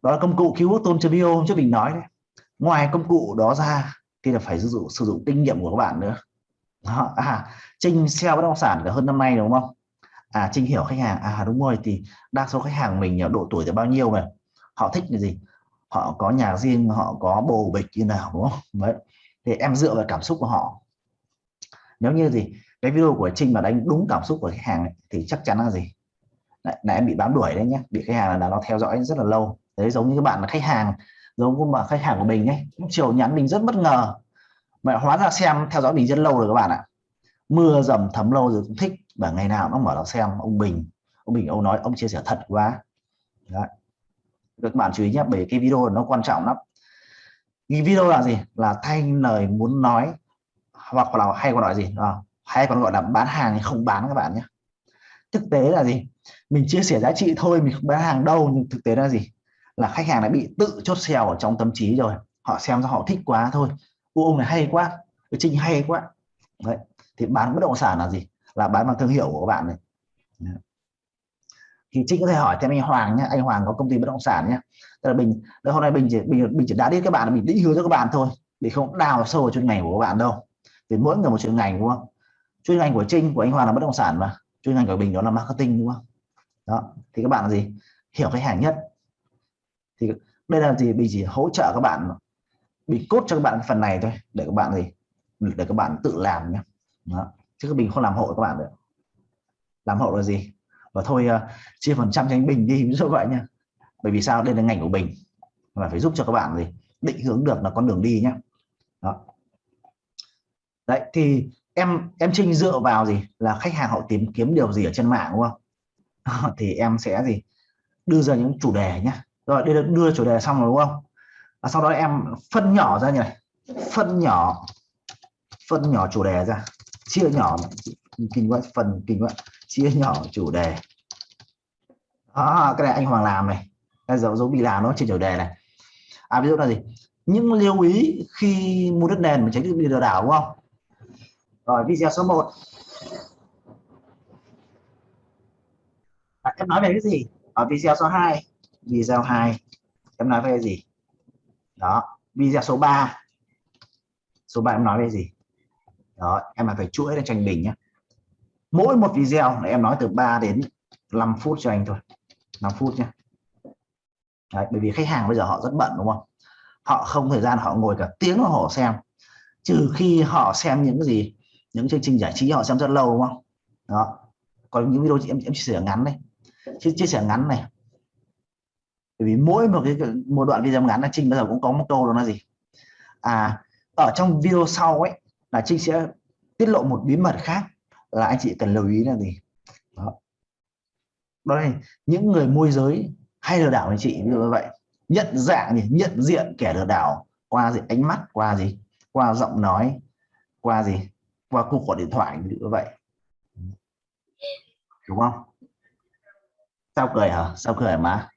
Đó là công cụ keyword tôn bio hôm trước mình nói đấy. Ngoài công cụ đó ra thì là phải sử dụng sử dụng kinh nghiệm của các bạn nữa. Đó. à Trinh sale bất động sản cả hơn năm nay đúng không? À Trinh hiểu khách hàng à đúng rồi, thì đa số khách hàng mình ở độ tuổi từ bao nhiêu mà? Họ thích cái gì? Họ có nhà riêng, họ có bồ bịch như nào, đúng không? Đấy. Thì em dựa vào cảm xúc của họ nếu như gì cái video của Trinh mà đánh đúng cảm xúc của khách hàng ấy, thì chắc chắn là gì? Lại là em bị bám đuổi đấy nhé bị khách hàng là nó theo dõi rất là lâu. Đấy giống như các bạn là khách hàng giống như mà khách hàng của mình ấy chiều nhắn mình rất bất ngờ. Mà hóa ra xem theo dõi mình rất lâu rồi các bạn ạ. Mưa dầm thấm lâu rồi cũng thích và ngày nào nó mở nó xem ông Bình ông Bình ông nói ông chia sẻ thật quá. Đấy. các bạn chú ý nhé bởi cái video nó quan trọng lắm. Cái video là gì? Là thay lời muốn nói hoặc là hay còn gọi gì? À, hay còn gọi là bán hàng không bán các bạn nhé. Thực tế là gì? Mình chia sẻ giá trị thôi mình không bán hàng đâu nhưng thực tế là gì? Là khách hàng đã bị tự chốt sale ở trong tâm trí rồi. Họ xem ra họ thích quá thôi. Ô, ông này hay quá. Cái trinh hay quá. Đấy. Thì bán bất động sản là gì? Là bán bằng thương hiệu của các bạn này. Thì trinh có thể hỏi thêm anh Hoàng nhé. Anh Hoàng có công ty bất động sản nhé. Tức là mình hôm nay mình chỉ mình, mình chỉ đá đến các bạn mình định hướng cho các bạn thôi. Để không đào sâu vào chuyên ngành của các bạn đâu thì mỗi người một chuyên ngành đúng không? Chuyên ngành của Trinh của anh Hoàng là bất động sản mà. Chuyên ngành của mình đó là marketing đúng không? Đó thì các bạn là gì? Hiểu khách hàng nhất. Thì đây là gì mình chỉ hỗ trợ các bạn mình cốt cho các bạn phần này thôi để các bạn gì? Để các bạn tự làm nhé đó. chứ mình không làm hộ các bạn được. Làm hộ là gì? Và thôi uh, chia phần trăm cho anh Bình đi ví dụ vậy nha bởi vì sao? Đây là ngành của mình mà phải giúp cho các bạn gì? Định hướng được là con đường đi nhé đó đấy thì em em Trinh dựa vào gì? Là khách hàng họ tìm kiếm điều gì ở trên mạng đúng không? Thì em sẽ gì? Đưa ra những chủ đề nhé rồi đưa đưa chủ đề xong rồi đúng không? Và sau đó em phân nhỏ ra như này. Phân nhỏ phân nhỏ chủ đề ra. Chia nhỏ kinh quá phần kinh quá. Chia nhỏ chủ đề. Đó, cái này anh Hoàng làm này. Đây dấu dấu bị làm nó trên chủ đề này. À ví dụ là gì? Những lưu ý khi mua đất nền mà tránh bị lừa đảo đúng không? Rồi video số 1 à, em nói về cái gì? Ở video số 2 video 2 em nói về cái gì? Đó video số 3 số 3 em nói về gì? Đó em phải chuỗi lên cho anh Bình nhé mỗi một video là em nói từ 3 đến 5 phút cho anh thôi. 5 phút nhé Đấy, bởi vì khách hàng bây giờ họ rất bận đúng không? Họ không thời gian họ ngồi cả tiếng đồng hồ xem. Trừ khi họ xem những cái gì? Những chương trình giải trí họ xem rất lâu đúng không? Đó. Còn những video em em chia sẻ ngắn này chia, chia sẻ ngắn này. Bởi vì mỗi một cái một đoạn video ngắn là trinh bây giờ cũng có một câu đó là gì? À ở trong video sau ấy là trinh sẽ tiết lộ một bí mật khác là anh chị cần lưu ý là gì? Đó. Đó là những người môi giới hay lừa đảo anh chị ví dụ như vậy. Nhận dạng gì? Nhận diện kẻ lừa đảo qua gì? Ánh mắt qua gì? Qua giọng nói qua gì? Qua cuộc gọi điện thoại như vậy. Đúng không? Sao cười hả? Sao cười má?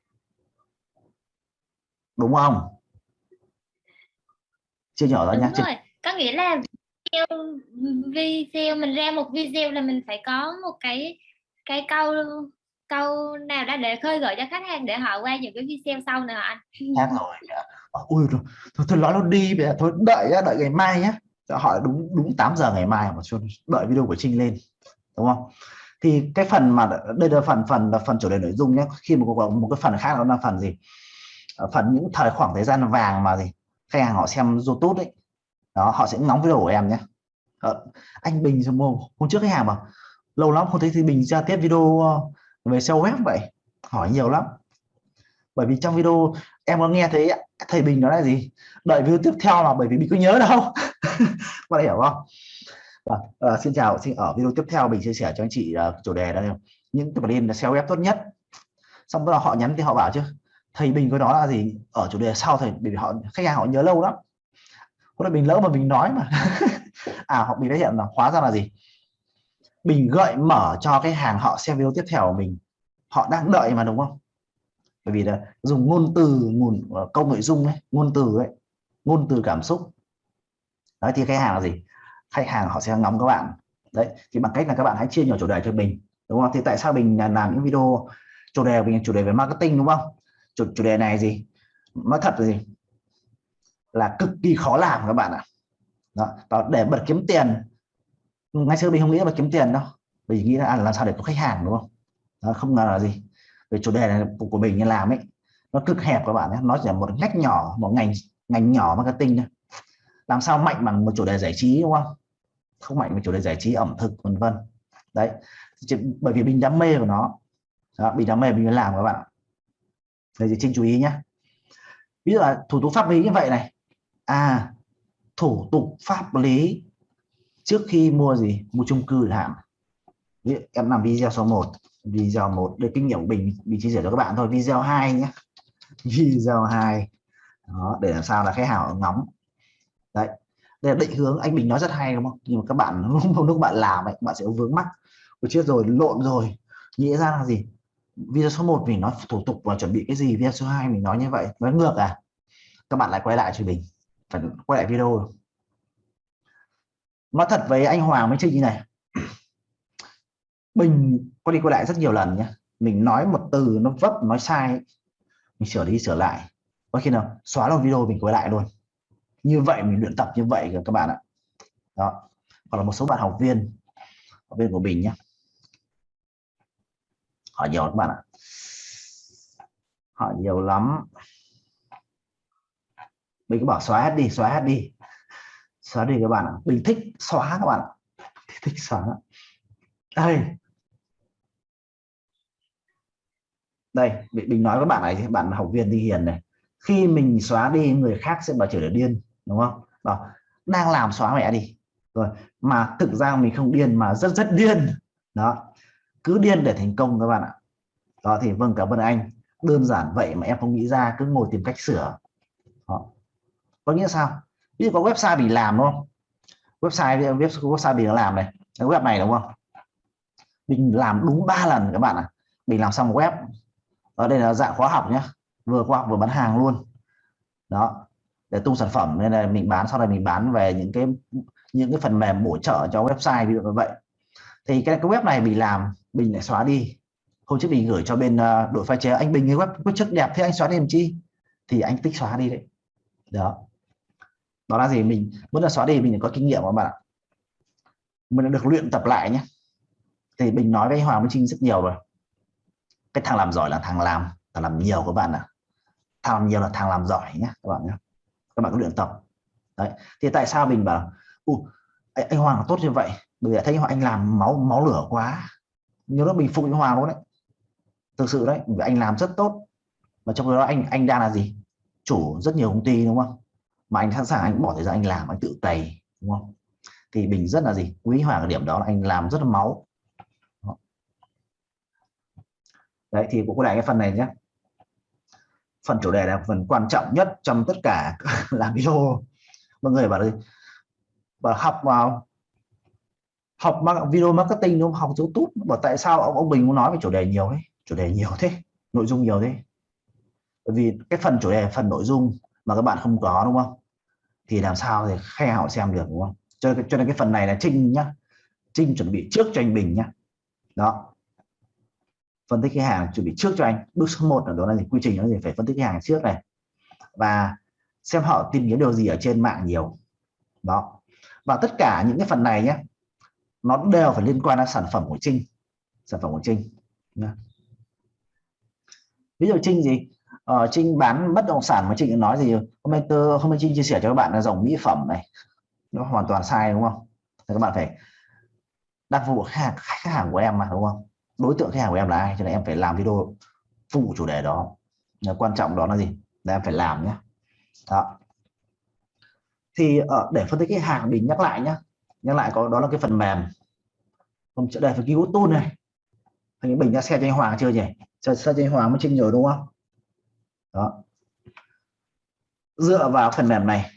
Đúng không? Chưa nhỏ đúng nhá chưa... rồi. Có nghĩa là video, video mình ra một video là mình phải có một cái cái câu câu nào đó để khơi gợi cho khách hàng để họ qua những cái video sau nữa anh? Khác rồi. Ui thôi, thôi, thôi nói nó đi giờ thôi đợi đợi ngày mai nhé họ đúng đúng 8 giờ ngày mai mà cho đợi video của Trinh lên đúng không? Thì cái phần mà đây là phần phần là phần chủ đề nội dung nhé. Khi mà có một cái phần khác đó là phần gì? Ờ, phần những thời khoảng thời gian vàng mà gì? Khách hàng họ xem YouTube đấy đó họ sẽ ngóng video của em nhé. Ờ, anh Bình hôm trước khách hàng mà lâu lắm không thấy thì Bình ra tiếp video ờ, về SEO web vậy. Hỏi nhiều lắm. Bởi vì trong video em có nghe thấy thầy Bình nói là gì? Đợi video tiếp theo là bởi vì mình có nhớ đâu. Có bạn hiểu không? À, à, xin chào xin ở video tiếp theo mình chia sẻ cho anh chị uh, chủ đề đây những cái plan là SEO web tốt nhất. Xong bắt đầu họ nhắn thì họ bảo chứ thầy Bình có đó là gì? Ở chủ đề sau thầy vì họ khách hàng họ nhớ lâu lắm. Có là mình lỡ mà mình nói mà. À họ mình đã hiện là hóa ra là gì? Mình gợi mở cho cái hàng họ xem video tiếp theo của mình. Họ đang đợi mà đúng không? Bởi vì là dùng ngôn từ nguồn ờ, câu nội dung ấy ngôn từ ấy ngôn từ cảm xúc. Đấy thì khách hàng là gì? Khách hàng họ sẽ ngóng các bạn. Đấy thì bằng cách là các bạn hãy chia nhỏ chủ đề cho mình đúng không? Thì tại sao mình làm những video chủ đề mình chủ đề về marketing đúng không? Chủ, chủ đề này gì? Nói thật là gì? Là cực kỳ khó làm các bạn ạ. Đó, đó để bật kiếm tiền. Ngay xưa mình không nghĩ là bật kiếm tiền đâu. Mình nghĩ là à, làm sao để có khách hàng đúng không? Đó, không ngờ là gì? Về chủ đề này của mình như làm ấy. Nó cực hẹp các bạn nhé nó chỉ là một ngách nhỏ một ngành ngành nhỏ marketing thôi. Làm sao mạnh bằng một chủ đề giải trí đúng không? Không mạnh với chủ đề giải trí ẩm thực vân vân. Đấy bởi vì mình đam mê của nó. Đó, mình đam mê mình mới làm các bạn đây thì trinh chú ý nhé. Ví dụ là thủ tục pháp lý như vậy này. À thủ tục pháp lý trước khi mua gì? Mua chung cư hạn. Em làm video số 1 video một. Để kinh nghiệm của mình mình chia sẻ cho các bạn thôi. Video 2 nhé. Video 2 đó, để làm sao là khách hàng ngóng. Đấy. Đây là định hướng. Anh Bình nói rất hay đúng không? Nhưng mà các bạn lúc, lúc bạn làm ấy, bạn sẽ vướng mắc. Ôi chết rồi lộn rồi. Nghĩa ra là gì? Video số 1 mình nói thủ tục và chuẩn bị cái gì? Video số 2 mình nói như vậy. Nói ngược à? Các bạn lại quay lại cho mình phải quay lại video. Nói thật với anh Hoàng mới chơi như này mình có đi quay lại rất nhiều lần nhé mình nói một từ nó vấp, nói sai, mình sửa đi, sửa lại. Có khi nào xóa luôn video mình quay lại luôn. Như vậy mình luyện tập như vậy rồi các bạn ạ. Đó. Hoặc là một số bạn học viên học viên của mình nhé hỏi nhiều các bạn ạ. Hỏi nhiều lắm. Mình cứ bảo xóa hết đi, xóa hết đi. Xóa đi các bạn ạ. Mình thích xóa các bạn ạ. Thích xóa. Đây. Đây mình nói với bạn này bạn học viên đi hiền này. Khi mình xóa đi, người khác sẽ bảo trở nên điên, đúng không? Bảo, đang làm xóa mẹ đi. Rồi, mà thực ra mình không điên mà rất rất điên. Đó, cứ điên để thành công các bạn ạ. Đó, thì vâng cảm ơn anh. Đơn giản vậy mà em không nghĩ ra, cứ ngồi tìm cách sửa. Đó. có nghĩa sao? Ví dụ có website bị làm, đúng không? Website website bị làm này, cái web này, đúng không? Mình làm đúng ba lần các bạn ạ. À. mình làm xong web ở đây là dạng khóa học nhé vừa khoa học vừa bán hàng luôn. Đó để tung sản phẩm nên là mình bán sau này mình bán về những cái những cái phần mềm bổ trợ cho website ví dụ như vậy. Thì cái, cái web này mình làm mình lại xóa đi. Hôm trước mình gửi cho bên uh, đội pha chế anh Bình cái web có chất đẹp thế anh xóa đi làm chi? Thì anh tích xóa đi đấy. Đó. Đó là gì? Mình muốn là xóa đi mình có kinh nghiệm các bạn mình được luyện tập lại nhé thì mình nói với Hoàng với Trinh rất nhiều rồi cái thằng làm giỏi là thằng làm thằng làm nhiều các bạn ạ. À. thằng làm nhiều là thằng làm giỏi nhé các bạn nhé các bạn có luyện tập. Đấy thì tại sao mình bảo u anh, anh Hoàng là tốt như vậy? Bởi vì thấy anh làm máu máu lửa quá. Nhớ đó mình phục anh Hoàng luôn đấy. Thực sự đấy vì anh làm rất tốt. Mà trong đó anh anh đang là gì? Chủ rất nhiều công ty đúng không? Mà anh sẵn sàng anh bỏ thời gian anh làm anh tự cày đúng không? Thì mình rất là gì? Quý hoàng ở điểm đó là anh làm rất là máu. Đấy thì cũng có lại cái phần này nhé phần chủ đề là phần quan trọng nhất trong tất cả làm video. Mọi người bảo đi và học vào học video marketing đúng không? Học youtube. Bảo tại sao ông ông bình muốn nói về chủ đề nhiều thế? Chủ đề nhiều thế. Nội dung nhiều thế. Bởi vì cái phần chủ đề phần nội dung mà các bạn không có đúng không? Thì làm sao thì khe họ xem được đúng không? Cho, cho nên cái phần này là trinh nhá. Trinh chuẩn bị trước cho anh bình nhá. Đó phân tích khách hàng chuẩn bị trước cho anh. Bước số 1 là đó là gì quy trình nó gì? Phải phân tích khách hàng trước này. Và xem họ tìm kiếm điều gì ở trên mạng nhiều. Đó. Và tất cả những cái phần này nhé nó đều phải liên quan đến sản phẩm của Trinh. Sản phẩm của Trinh. Ví dụ Trinh gì? Ờ, Trinh bán bất động sản mà Trinh nói gì hôm nay tôi hôm nay Trinh chia sẻ cho các bạn là dòng mỹ phẩm này. Nó hoàn toàn sai đúng không? Thì các bạn phải đặt phục khách hàng, khách hàng của em mà đúng không? Đối tượng khách hàng của em là ai? Cho nên em phải làm video phụ chủ đề đó. Quan trọng đó là gì? Là em phải làm nhé đó. Thì ở để phân tích cái hàng mình nhắc lại nhé, nhắc lại có đó là cái phần mềm. Không chỗ đây phải cứu tool này. Anh bình đã xe cho anh Hoàng chưa nhỉ? Xe, xe cho anh Hoàng mới trinh rồi đúng không? Đó. Dựa vào phần mềm này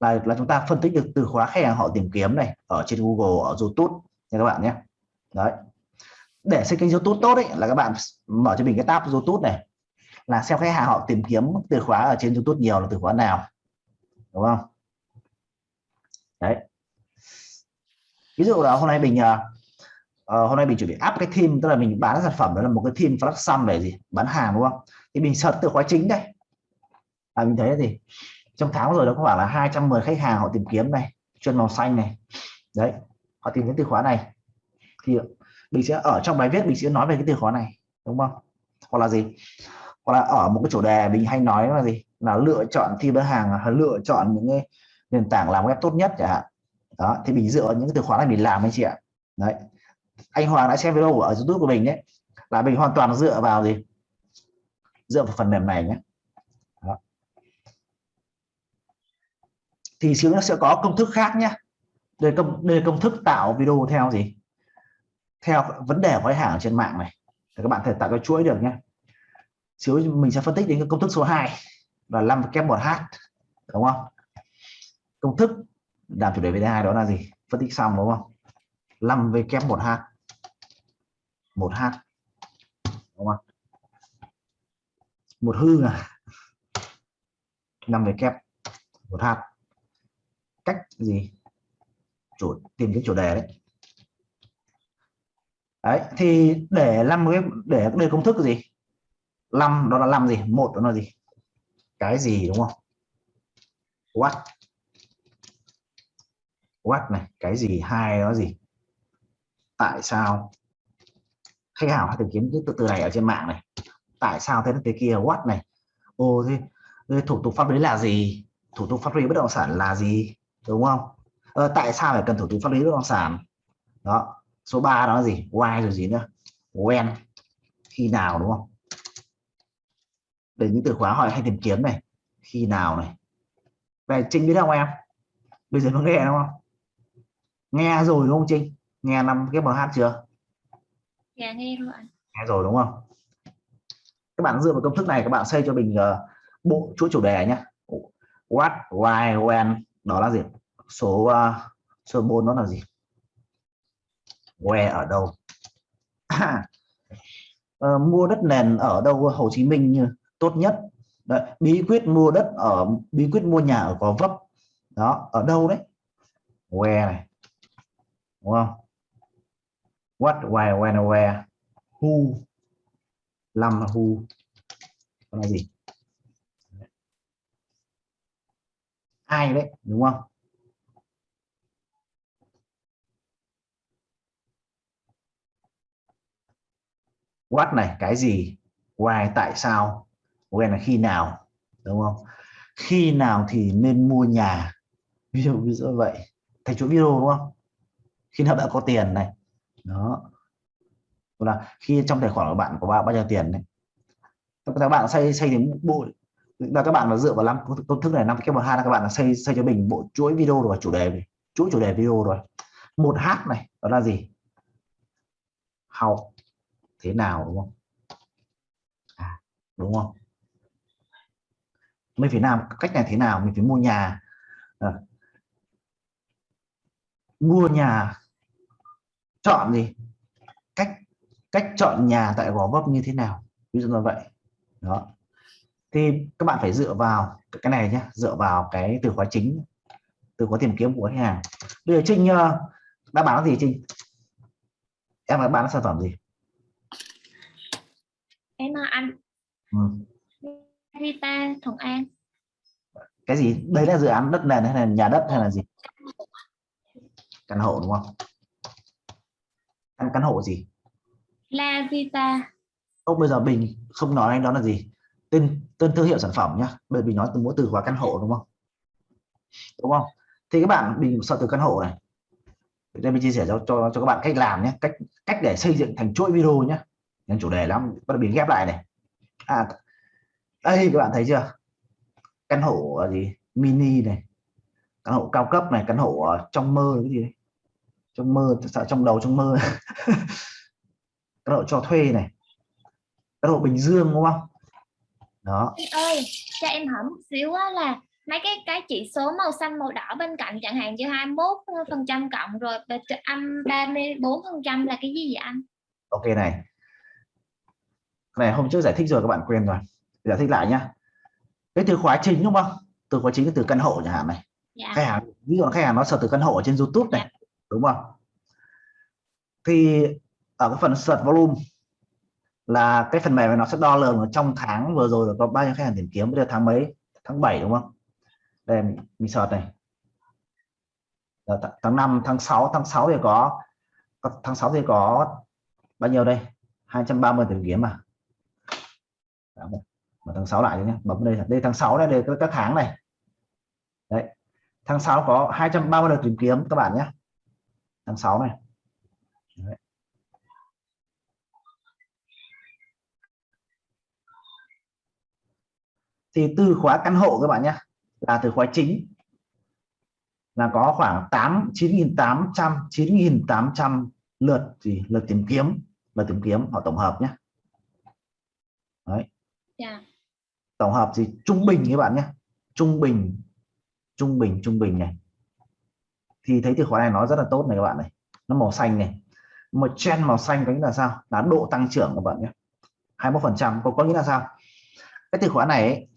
là là chúng ta phân tích được từ khóa khách hàng họ tìm kiếm này ở trên Google ở YouTube nha các bạn nhé. Đấy để xây kênh YouTube tốt đấy là các bạn mở cho mình cái tab YouTube này. Là xem khách hàng họ tìm kiếm từ khóa ở trên YouTube nhiều là từ khóa nào. Đúng không? Đấy. Ví dụ là hôm nay mình uh, hôm nay mình chuẩn bị áp cái team tức là mình bán sản phẩm đó là một cái team flash sum về gì? Bán hàng đúng không? Thì mình search từ khóa chính đây. À, mình thấy gì? Trong tháng rồi nó có khoảng là 210 khách hàng họ tìm kiếm này chuyên màu xanh này. Đấy họ tìm kiếm từ khóa này. Thì mình sẽ ở trong bài viết, mình sẽ nói về cái từ khóa này, đúng không? Hoặc là gì? Hoặc là ở một cái chủ đề mình hay nói là gì? Là lựa chọn thi bán hàng hay lựa chọn những cái nền tảng làm web tốt nhất chẳng hạn. Đó, thì mình dựa những cái từ khóa này mình làm anh chị ạ. Đấy. Anh Hoàng đã xem video ở YouTube của mình đấy là mình hoàn toàn dựa vào gì? Dựa vào phần mềm này nhé. Đó. thì xíu nó sẽ có công thức khác nhé. Đây công đây công thức tạo video theo gì? Theo vấn đề của khách hàng trên mạng này. Thì các bạn thể tạo cái chuỗi được nhé. Xíu mình sẽ phân tích đến cái công thức số 2 là 5 kép 1 h đúng không? Công thức làm chủ đề về hai đó là gì? Phân tích xong đúng không? 5 v kép 1 h 1 h đúng không? Một hư à? 5 v kép 1 h cách gì? Chủ, tìm cái chủ đề đấy đấy thì để làm cái để đưa công thức gì? 5 đó là làm gì? Một đó là gì? Cái gì đúng không? What? What này cái gì? Hai đó gì? Tại sao? Khách hàng phải tìm kiếm từ từ này ở trên mạng này. Tại sao thế thế kia? What này? Ô thế, thế thủ tục pháp lý là gì? Thủ tục pháp lý bất động sản là gì? Đúng không? Ờ, tại sao phải cần thủ tục pháp lý bất động sản? Đó số 3 đó là gì? Why rồi gì nữa? When? Khi nào đúng không? Để những từ khóa hỏi hay tìm kiếm này. Khi nào này? Về trinh biết không em? Bây giờ nó nghe đúng không? Nghe rồi đúng không trinh? Nghe năm cái hát chưa? Dạ nghe rồi nghe rồi đúng không? Các bạn dựa vào công thức này các bạn xây cho mình uh, bộ chuỗi chủ đề nhé what why when đó là gì? Số uh, số 4 đó là gì where ở đâu? Uh, mua đất nền ở đâu Hồ Chí Minh như tốt nhất? Đấy, bí quyết mua đất ở bí quyết mua nhà ở Gò Vấp. Đó ở đâu đấy? Where này. Đúng không? What why when where? Who? Làm là who? Còn là gì? Ai đấy? Đúng không? What này, cái gì? Why, tại sao? When là khi nào, đúng không? Khi nào thì nên mua nhà? Ví dụ ví dụ vậy. Thành chuỗi video, đúng không? Khi nào bạn có tiền này. Đó. Là khi trong tài khoản của bạn có bao bao nhiêu tiền này. các bạn xây xây đến bộ là các bạn là dựa vào năm công thức này, năm cái một hai là các bạn là xây xây cho mình bộ chuỗi video rồi, chủ đề chuỗi chủ đề video rồi. Một h này, đó là gì? Học thế nào đúng không? À, đúng không? Mình phải làm cách này thế nào? Mình phải mua nhà. À, mua nhà chọn gì? Cách cách chọn nhà tại Gò Vấp như thế nào? Ví dụ như vậy. Đó. Thì các bạn phải dựa vào cái này nhé dựa vào cái từ khóa chính từ khóa tìm kiếm của khách hàng. Bây giờ Trinh ờ, đã bán gì Trinh? Em đã bán sản phẩm gì? Anh ừ. Rita Thuận An. Cái gì? Đây là dự án đất nền hay là nhà đất hay là gì? Căn hộ đúng không? Căn căn hộ gì? La Vita. Ô, bây giờ mình không nói anh đó là gì. Tên tên thương hiệu sản phẩm nhá. Bởi vì nói từ mỗi từ khóa căn hộ đúng không? Đúng không? Thì các bạn mình sợ từ căn hộ này. Đây mình chia sẻ cho, cho cho các bạn cách làm nhé cách cách để xây dựng thành chuỗi video nhé nhân chủ đề lắm bắt đầu mình ghép lại này. À đây các bạn thấy chưa? Căn hộ ở gì? Mini này. Căn hộ cao cấp này căn hộ ở trong mơ cái gì đấy? Trong mơ sợ trong đầu trong mơ. Căn hộ cho thuê này. Căn hộ Bình Dương đúng không? Đó. Anh ơi cho em hỏi một xíu á là mấy cái cái chỉ số màu xanh màu đỏ bên cạnh chẳng hạn như 21 phần trăm cộng rồi âm 34 phần trăm là cái gì vậy anh? Ok này này hôm trước giải thích rồi các bạn quên rồi. Giải thích lại nhá. Cái từ khóa chính đúng không? Từ khóa chính là từ căn hộ chẳng hạn này. Dạ. Khách hàng ví dụ khách hàng nó search từ căn hộ ở trên YouTube này đúng không? Thì ở cái phần search volume là cái phần mềm này nó sẽ đo lường ở trong tháng vừa rồi là có bao nhiêu khách hàng tìm kiếm. Bây giờ tháng mấy? Tháng 7 đúng không? Đây mình, mình search này. Rồi, th- tháng 5 tháng 6 tháng 6 thì có có- tháng 6 thì có bao nhiêu đây? 230 tìm kiếm mà đó, mở tháng 6 lại nhé bấm đây đây tháng 6 đây, đây các- các tháng này. Đấy. Tháng 6 có 230 lượt tìm kiếm các bạn nhé tháng 6 này. Đấy. thì từ khóa căn hộ các bạn nhé là từ khóa chính. Là có khoảng 8 9.800 9.800 lượt gì? Lượt tìm kiếm. Lượt tìm kiếm họ tổng hợp nhé Đấy yeah. tổng hợp gì trung bình các bạn nhé. Trung bình trung bình trung bình này. Thì thấy từ khóa này nó rất là tốt này các bạn này. Nó màu xanh này. Một trend màu xanh có nghĩa là sao? Là độ tăng trưởng các bạn nhé. 21 phần trăm có có nghĩa là sao? Cái từ khóa này ấy,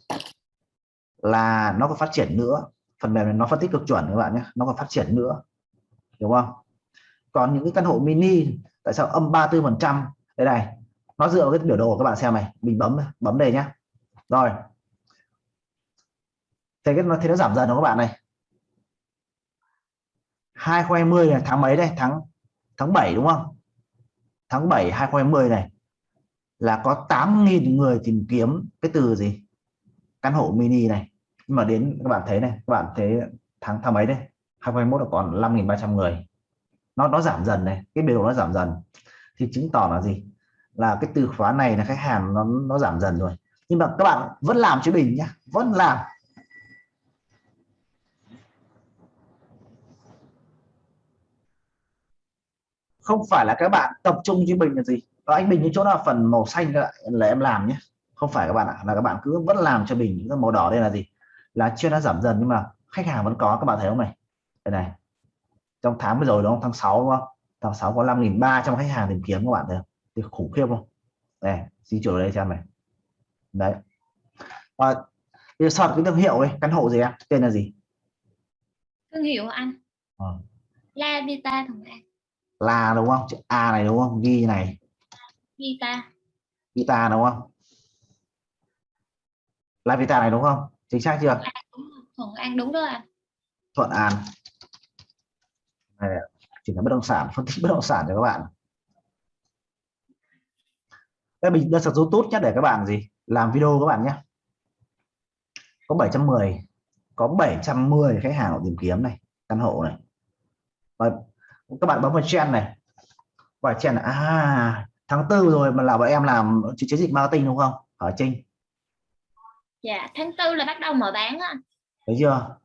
là nó còn phát triển nữa. Phần mềm này nó phân tích cực chuẩn các bạn nhé. Nó còn phát triển nữa. Đúng không? Còn những cái căn hộ mini tại sao âm 34 phần trăm? Đây này nó dựa vào cái biểu đồ các bạn xem này. Mình bấm bấm đây nhá. Rồi. Thế cái nó, thế nó giảm dần đúng các bạn này? 2020 là tháng mấy đây? Tháng tháng 7 đúng không? Tháng 7 2020 này. Là có 8.000 người tìm kiếm cái từ gì? Căn hộ mini này. Nhưng mà đến, các bạn thấy này, các bạn thấy tháng tháng mấy đây? 2021 là còn 5.300 người. Nó nó giảm dần này. Cái biểu đồ nó giảm dần. Thì chứng tỏ là gì? Là cái từ khóa này là khách hàng nó nó giảm dần rồi. Nhưng mà các bạn vẫn làm chứ bình nhá, vẫn làm. Không phải là các bạn tập trung chứ bình là gì. Đó, anh bình những chỗ nào phần màu xanh là em làm nhé không phải các bạn ạ, là các bạn cứ vẫn làm cho bình những cái màu đỏ đây là gì? Là chưa đã giảm dần nhưng mà khách hàng vẫn có, các bạn thấy không này? Đây này. Trong tháng vừa rồi đúng không? Tháng 6 đúng không? Tháng 6 có 5.300 khách hàng tìm kiếm các bạn thấy không? Thì khủng khiếp không? Đây di chuyển đây cho em này. Đấy. Và bây giờ soạn cái thương hiệu ấy căn hộ gì em? Tên là gì? Thương hiệu anh. Ờ. La Vita Thuận An là đúng không? Chữ A này đúng không? Ghi này. Vita. Vita đúng không? Là Vita này đúng không? Chính xác chưa? Thuận An đúng rồi anh. Thuận An. Này chỉ là bất động sản phân tích bất động sản cho các bạn đây mình đơn sử tốt nhất để các bạn gì? Làm video các bạn nhé. Có 710 có 710 khách hàng tìm kiếm này căn hộ này. Và các bạn bấm vào trend này. Và trend là à tháng tư rồi mà là bọn em làm chiến dịch marketing đúng không? Ở Trinh? Dạ tháng tư là bắt đầu mở bán á thấy chưa?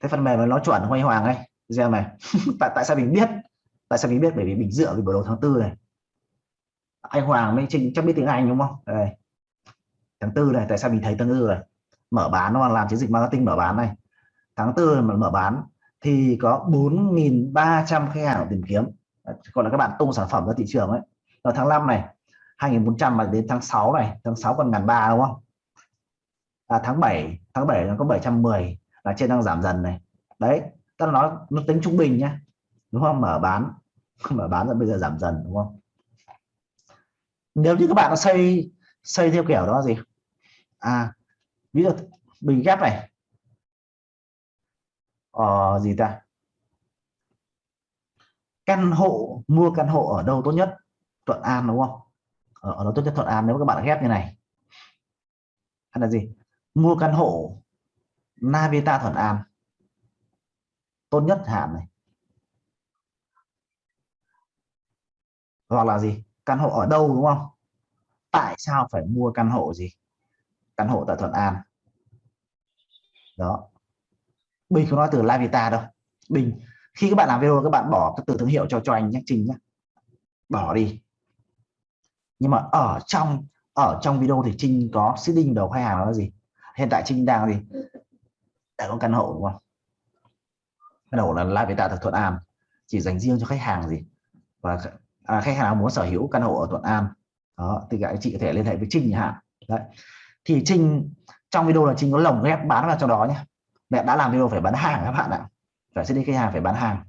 Thế phần mềm nó chuẩn anh Hoàng ấy. Xem này. Tại tại sao mình biết? Tại sao mình biết? Bởi vì mình dựa vào biểu đồ tháng tư này anh Hoàng mới Trinh chắc biết tiếng Anh đúng không? Đây. Tháng tư này tại sao mình thấy tháng tư này mở bán nó làm chiến dịch marketing mở bán này. Tháng tư mà mở bán thì có 4.300 khách hàng tìm kiếm. Còn là các bạn tung sản phẩm ra thị trường ấy. Ở tháng 5 này 2.400 mà đến tháng 6 này tháng 6 còn ngàn ba đúng không? À, tháng 7 tháng 7 nó có 710 là trên đang giảm dần này. Đấy ta nói nó tính trung bình nhá. Đúng không? Mở bán mở bán rồi bây giờ giảm dần đúng không? Nếu như các bạn nó xây xây theo kiểu đó gì? À ví dụ bình ghép này. Ờ, gì ta? Căn hộ mua căn hộ ở đâu tốt nhất? Thuận An đúng không? Ở, ở đâu tốt nhất Thuận An nếu các bạn ghép như này? Hay là gì? Mua căn hộ Navita Thuận An. Tốt nhất hạn này. Hoặc là gì? Căn hộ ở đâu, đúng không? Tại sao phải mua căn hộ gì? Căn hộ tại Thuận An. Đó. Bình không nói từ Lavita đâu. Bình, khi các bạn làm video, các bạn bỏ cái từ thương hiệu cho cho anh nhé, Trình nhé. Bỏ đi. Nhưng mà ở trong ở trong video thì Trinh có seeding đầu khách hàng là gì? Hiện tại Trinh đang gì? Đã có căn hộ, đúng không? Căn hộ là Lavita tại Thuận An. Chỉ dành riêng cho khách hàng gì? Và à, khách hàng muốn sở hữu căn hộ ở Thuận An. Đó thì các chị có thể liên hệ với Trinh nhà hạn. Đấy. Thì Trinh trong video là Trinh có lồng ghép bán vào trong đó nhé. Mẹ đã làm video phải bán hàng các bạn ạ. Phải sẽ đi khách hàng phải bán hàng.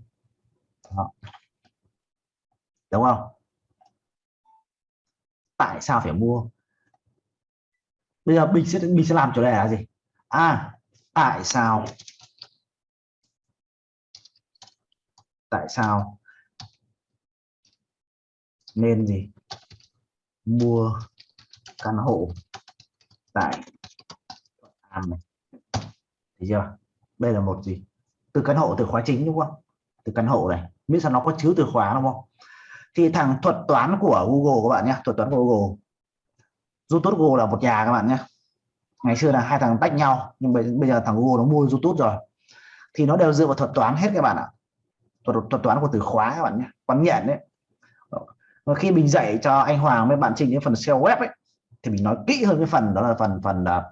Đó. đúng không? Tại sao phải mua? Bây giờ mình sẽ mình sẽ làm chủ đề là gì? À tại sao? Tại sao? Nên gì? Mua căn hộ tại An này. Thấy chưa? Đây là một gì? Từ căn hộ từ khóa chính đúng không? Từ căn hộ này. Miễn sao nó có chứa từ khóa đúng không? Thì thằng thuật toán của Google các bạn nhé thuật toán của Google. YouTube Google là một nhà các bạn nhé. Ngày xưa là hai thằng tách nhau nhưng bây, bây giờ thằng Google nó mua YouTube rồi. Thì nó đều dựa vào thuật toán hết các bạn ạ. Thuật, thuật toán của từ khóa các bạn nhé. Quan nhận đấy và khi mình dạy cho anh Hoàng với bạn Trình cái phần SEO web ấy thì mình nói kỹ hơn cái phần đó là phần phần uh,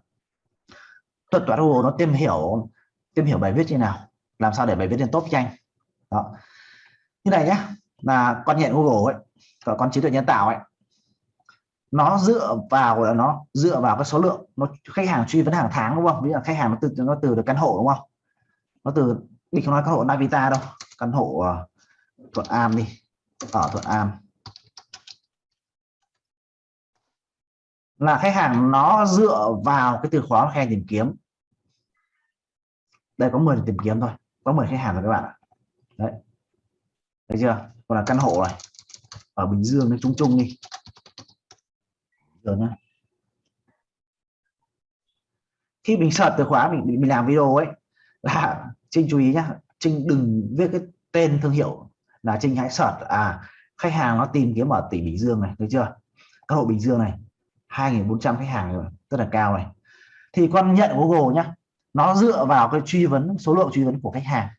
thuật toán Google nó tìm hiểu tìm hiểu bài viết như nào làm sao để bài viết lên top nhanh. Đó. Như này nhé là con nhện Google ấy con trí tuệ nhân tạo ấy nó dựa vào là nó dựa vào cái số lượng nó khách hàng truy vấn hàng tháng đúng không? Ví dụ khách hàng nó từ nó từ được căn hộ đúng không? Nó từ mình không nói căn hộ Navita đâu căn hộ uh, Thuận An đi. Ở Thuận An là khách hàng nó dựa vào cái từ khóa khách hàng tìm kiếm. Đây, có 10 tìm kiếm thôi. Có 10 khách hàng rồi các bạn ạ. Đấy. Thấy chưa? Còn là căn hộ này. Ở Bình Dương nó chung chung đi. Rồi nhá. Khi mình sợ từ khóa, mình mình làm video ấy, là Trinh chú ý nhá. Trinh đừng viết cái tên thương hiệu là Trinh hãy sợ à khách hàng nó tìm kiếm ở tỉnh Bình Dương này, thấy chưa? Căn hộ Bình Dương này. 2.400 khách hàng rồi, rất là cao này. Thì con nhận Google nhá, nó dựa vào cái truy vấn, số lượng truy vấn của khách hàng.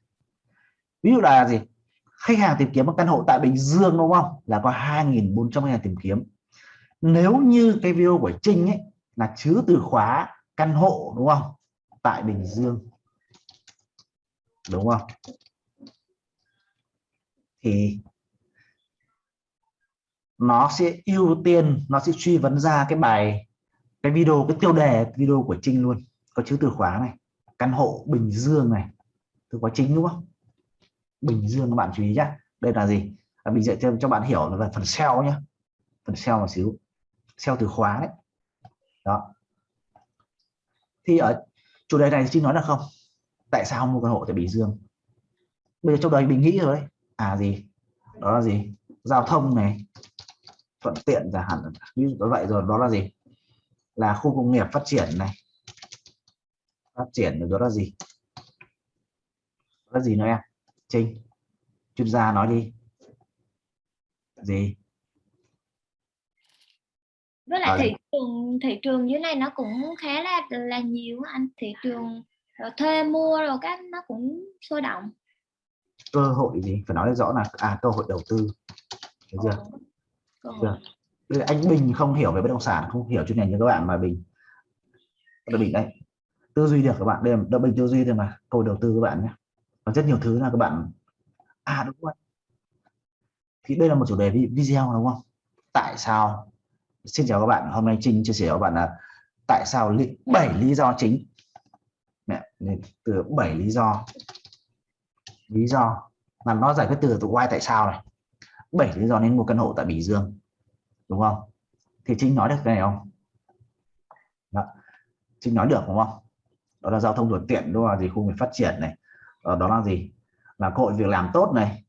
Ví dụ là gì? Khách hàng tìm kiếm một căn hộ tại Bình Dương đúng không? Là có 2.400 khách hàng tìm kiếm. Nếu như cái video của Trinh ấy là chứa từ khóa căn hộ đúng không? Tại Bình Dương. Đúng không? Thì nó sẽ ưu tiên, nó sẽ truy vấn ra cái bài, cái video, cái tiêu đề, video của Trinh luôn. Có chữ từ khóa này, căn hộ Bình Dương này. Từ khóa chính đúng không? Bình Dương, các bạn chú ý nhé đây là gì? Là mình dạy thêm cho bạn hiểu là phần SEO nhé phần SEO một xíu. SEO từ khóa đấy. Đó. Thì ở chủ đề này Trinh nói là không. Tại sao mua căn hộ tại Bình Dương? Bây giờ trong đời mình nghĩ rồi đấy à gì? Đó là gì? Giao thông này thuận tiện giả hẳn. Ví dụ vậy rồi đó là gì? Là khu công nghiệp phát triển này. Phát triển đó là gì? Đó là gì nữa em? Trinh chuyên gia nói đi. Gì? Với lại thị trường thị trường dưới này nó cũng khá là là nhiều anh. Thị trường rồi thuê mua rồi các nó cũng sôi động. Cơ hội gì? Phải nói rõ là à cơ hội đầu tư. Thấy chưa Dạ. Ờ. được. anh Bình không hiểu về bất động sản, không hiểu chuyên ngành như các bạn mà Bình là Bình đấy tư duy được các bạn, đây là Bình tư duy thôi mà, câu đầu tư các bạn nhé. Và rất nhiều thứ là các bạn à đúng rồi. Thì đây là một chủ đề video đúng không? Tại sao, xin chào các bạn, hôm nay Trinh chia sẻ với các bạn là tại sao 7 lý do chính. Mẹ từ 7 lý do. Lý do mà nó giải quyết từ từ why tại sao này. 7 lý do nên mua căn hộ tại Bình Dương đúng không? Thì Trinh nói được cái này không? Đó. Trinh nói được đúng không? Đó là giao thông thuận tiện đó là gì khu vực phát triển này. Đó, đó là gì? Là cơ hội việc làm tốt này.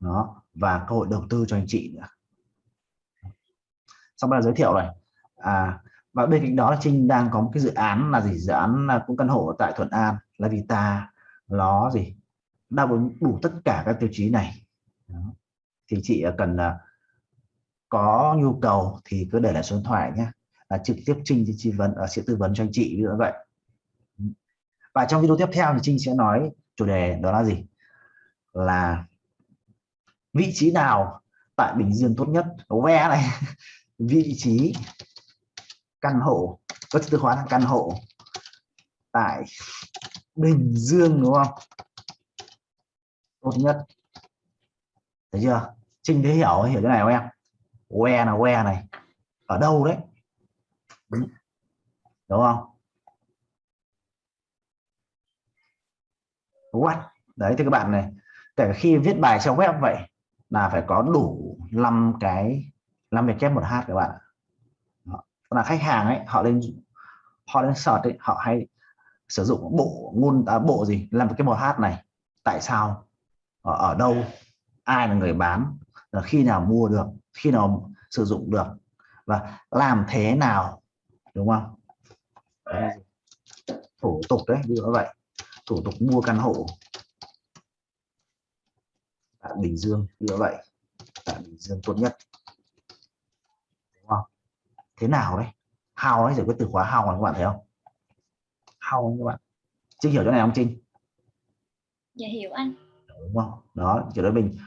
Đó và cơ hội đầu tư cho anh chị nữa. Xong là giới thiệu này. À và bên cạnh đó là Trinh đang có một cái dự án là gì? Dự án là cũng căn hộ tại Thuận An là Vita nó gì? Đáp ứng đủ tất cả các tiêu chí này. Đó thì chị à, cần à, có nhu cầu thì cứ để lại số điện thoại nhé là trực tiếp Trinh thì vấn à, sẽ tư vấn cho anh chị như vậy. Và trong video tiếp theo thì Trinh sẽ nói chủ đề đó là gì? Là vị trí nào tại Bình Dương tốt nhất? Ve này. Vị trí căn hộ, có từ khóa là căn hộ tại Bình Dương, đúng không? Tốt nhất. Thấy chưa? Trinh thế hiểu hiểu cái này không em? Que là que này. Ở đâu đấy? Đúng, đúng không? What? Đấy thì các bạn này. Kể khi viết bài trong web vậy là phải có đủ 5 cái 5 việc kép một h các bạn là khách hàng ấy họ lên họ lên search ấy, họ hay sử dụng bộ ngôn à, bộ gì? Làm cái một h này. Tại sao? Ở, ở đâu? Ai là người bán? Là khi nào mua được khi nào sử dụng được và làm thế nào đúng không? Đấy. thủ tục đấy như vậy. Thủ tục mua căn hộ. Tại Bình Dương như vậy. Tại Bình Dương tốt nhất. Đúng không? Thế nào đấy? How đấy giải quyết từ khóa how này các bạn thấy không? How các bạn. Chưa hiểu chỗ này không Trinh? Dạ hiểu anh. Đúng không? Đó chỗ đấy mình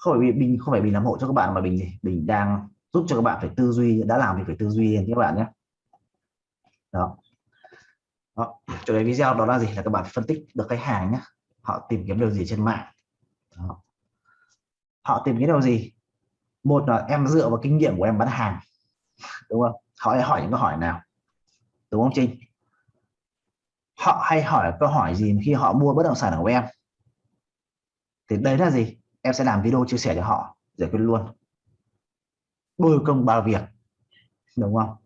không phải bình, không phải bình làm hộ cho các bạn mà bình gì bình đang giúp cho các bạn phải tư duy, đã làm thì phải tư duy các bạn nhé. Đó. Đó. chủ đề video đó là gì? Là các bạn phân tích được khách hàng nhé. Họ tìm kiếm điều gì trên mạng. Đó. họ tìm kiếm điều gì? Một là em dựa vào kinh nghiệm của em bán hàng. Đúng không? Họ hay hỏi những câu hỏi nào? Đúng không Trinh? Họ hay hỏi câu hỏi gì khi họ mua bất động sản của em? Thì đấy là gì? Em sẽ làm video chia sẻ cho họ, giải quyết luôn. Đôi công ba việc, đúng không?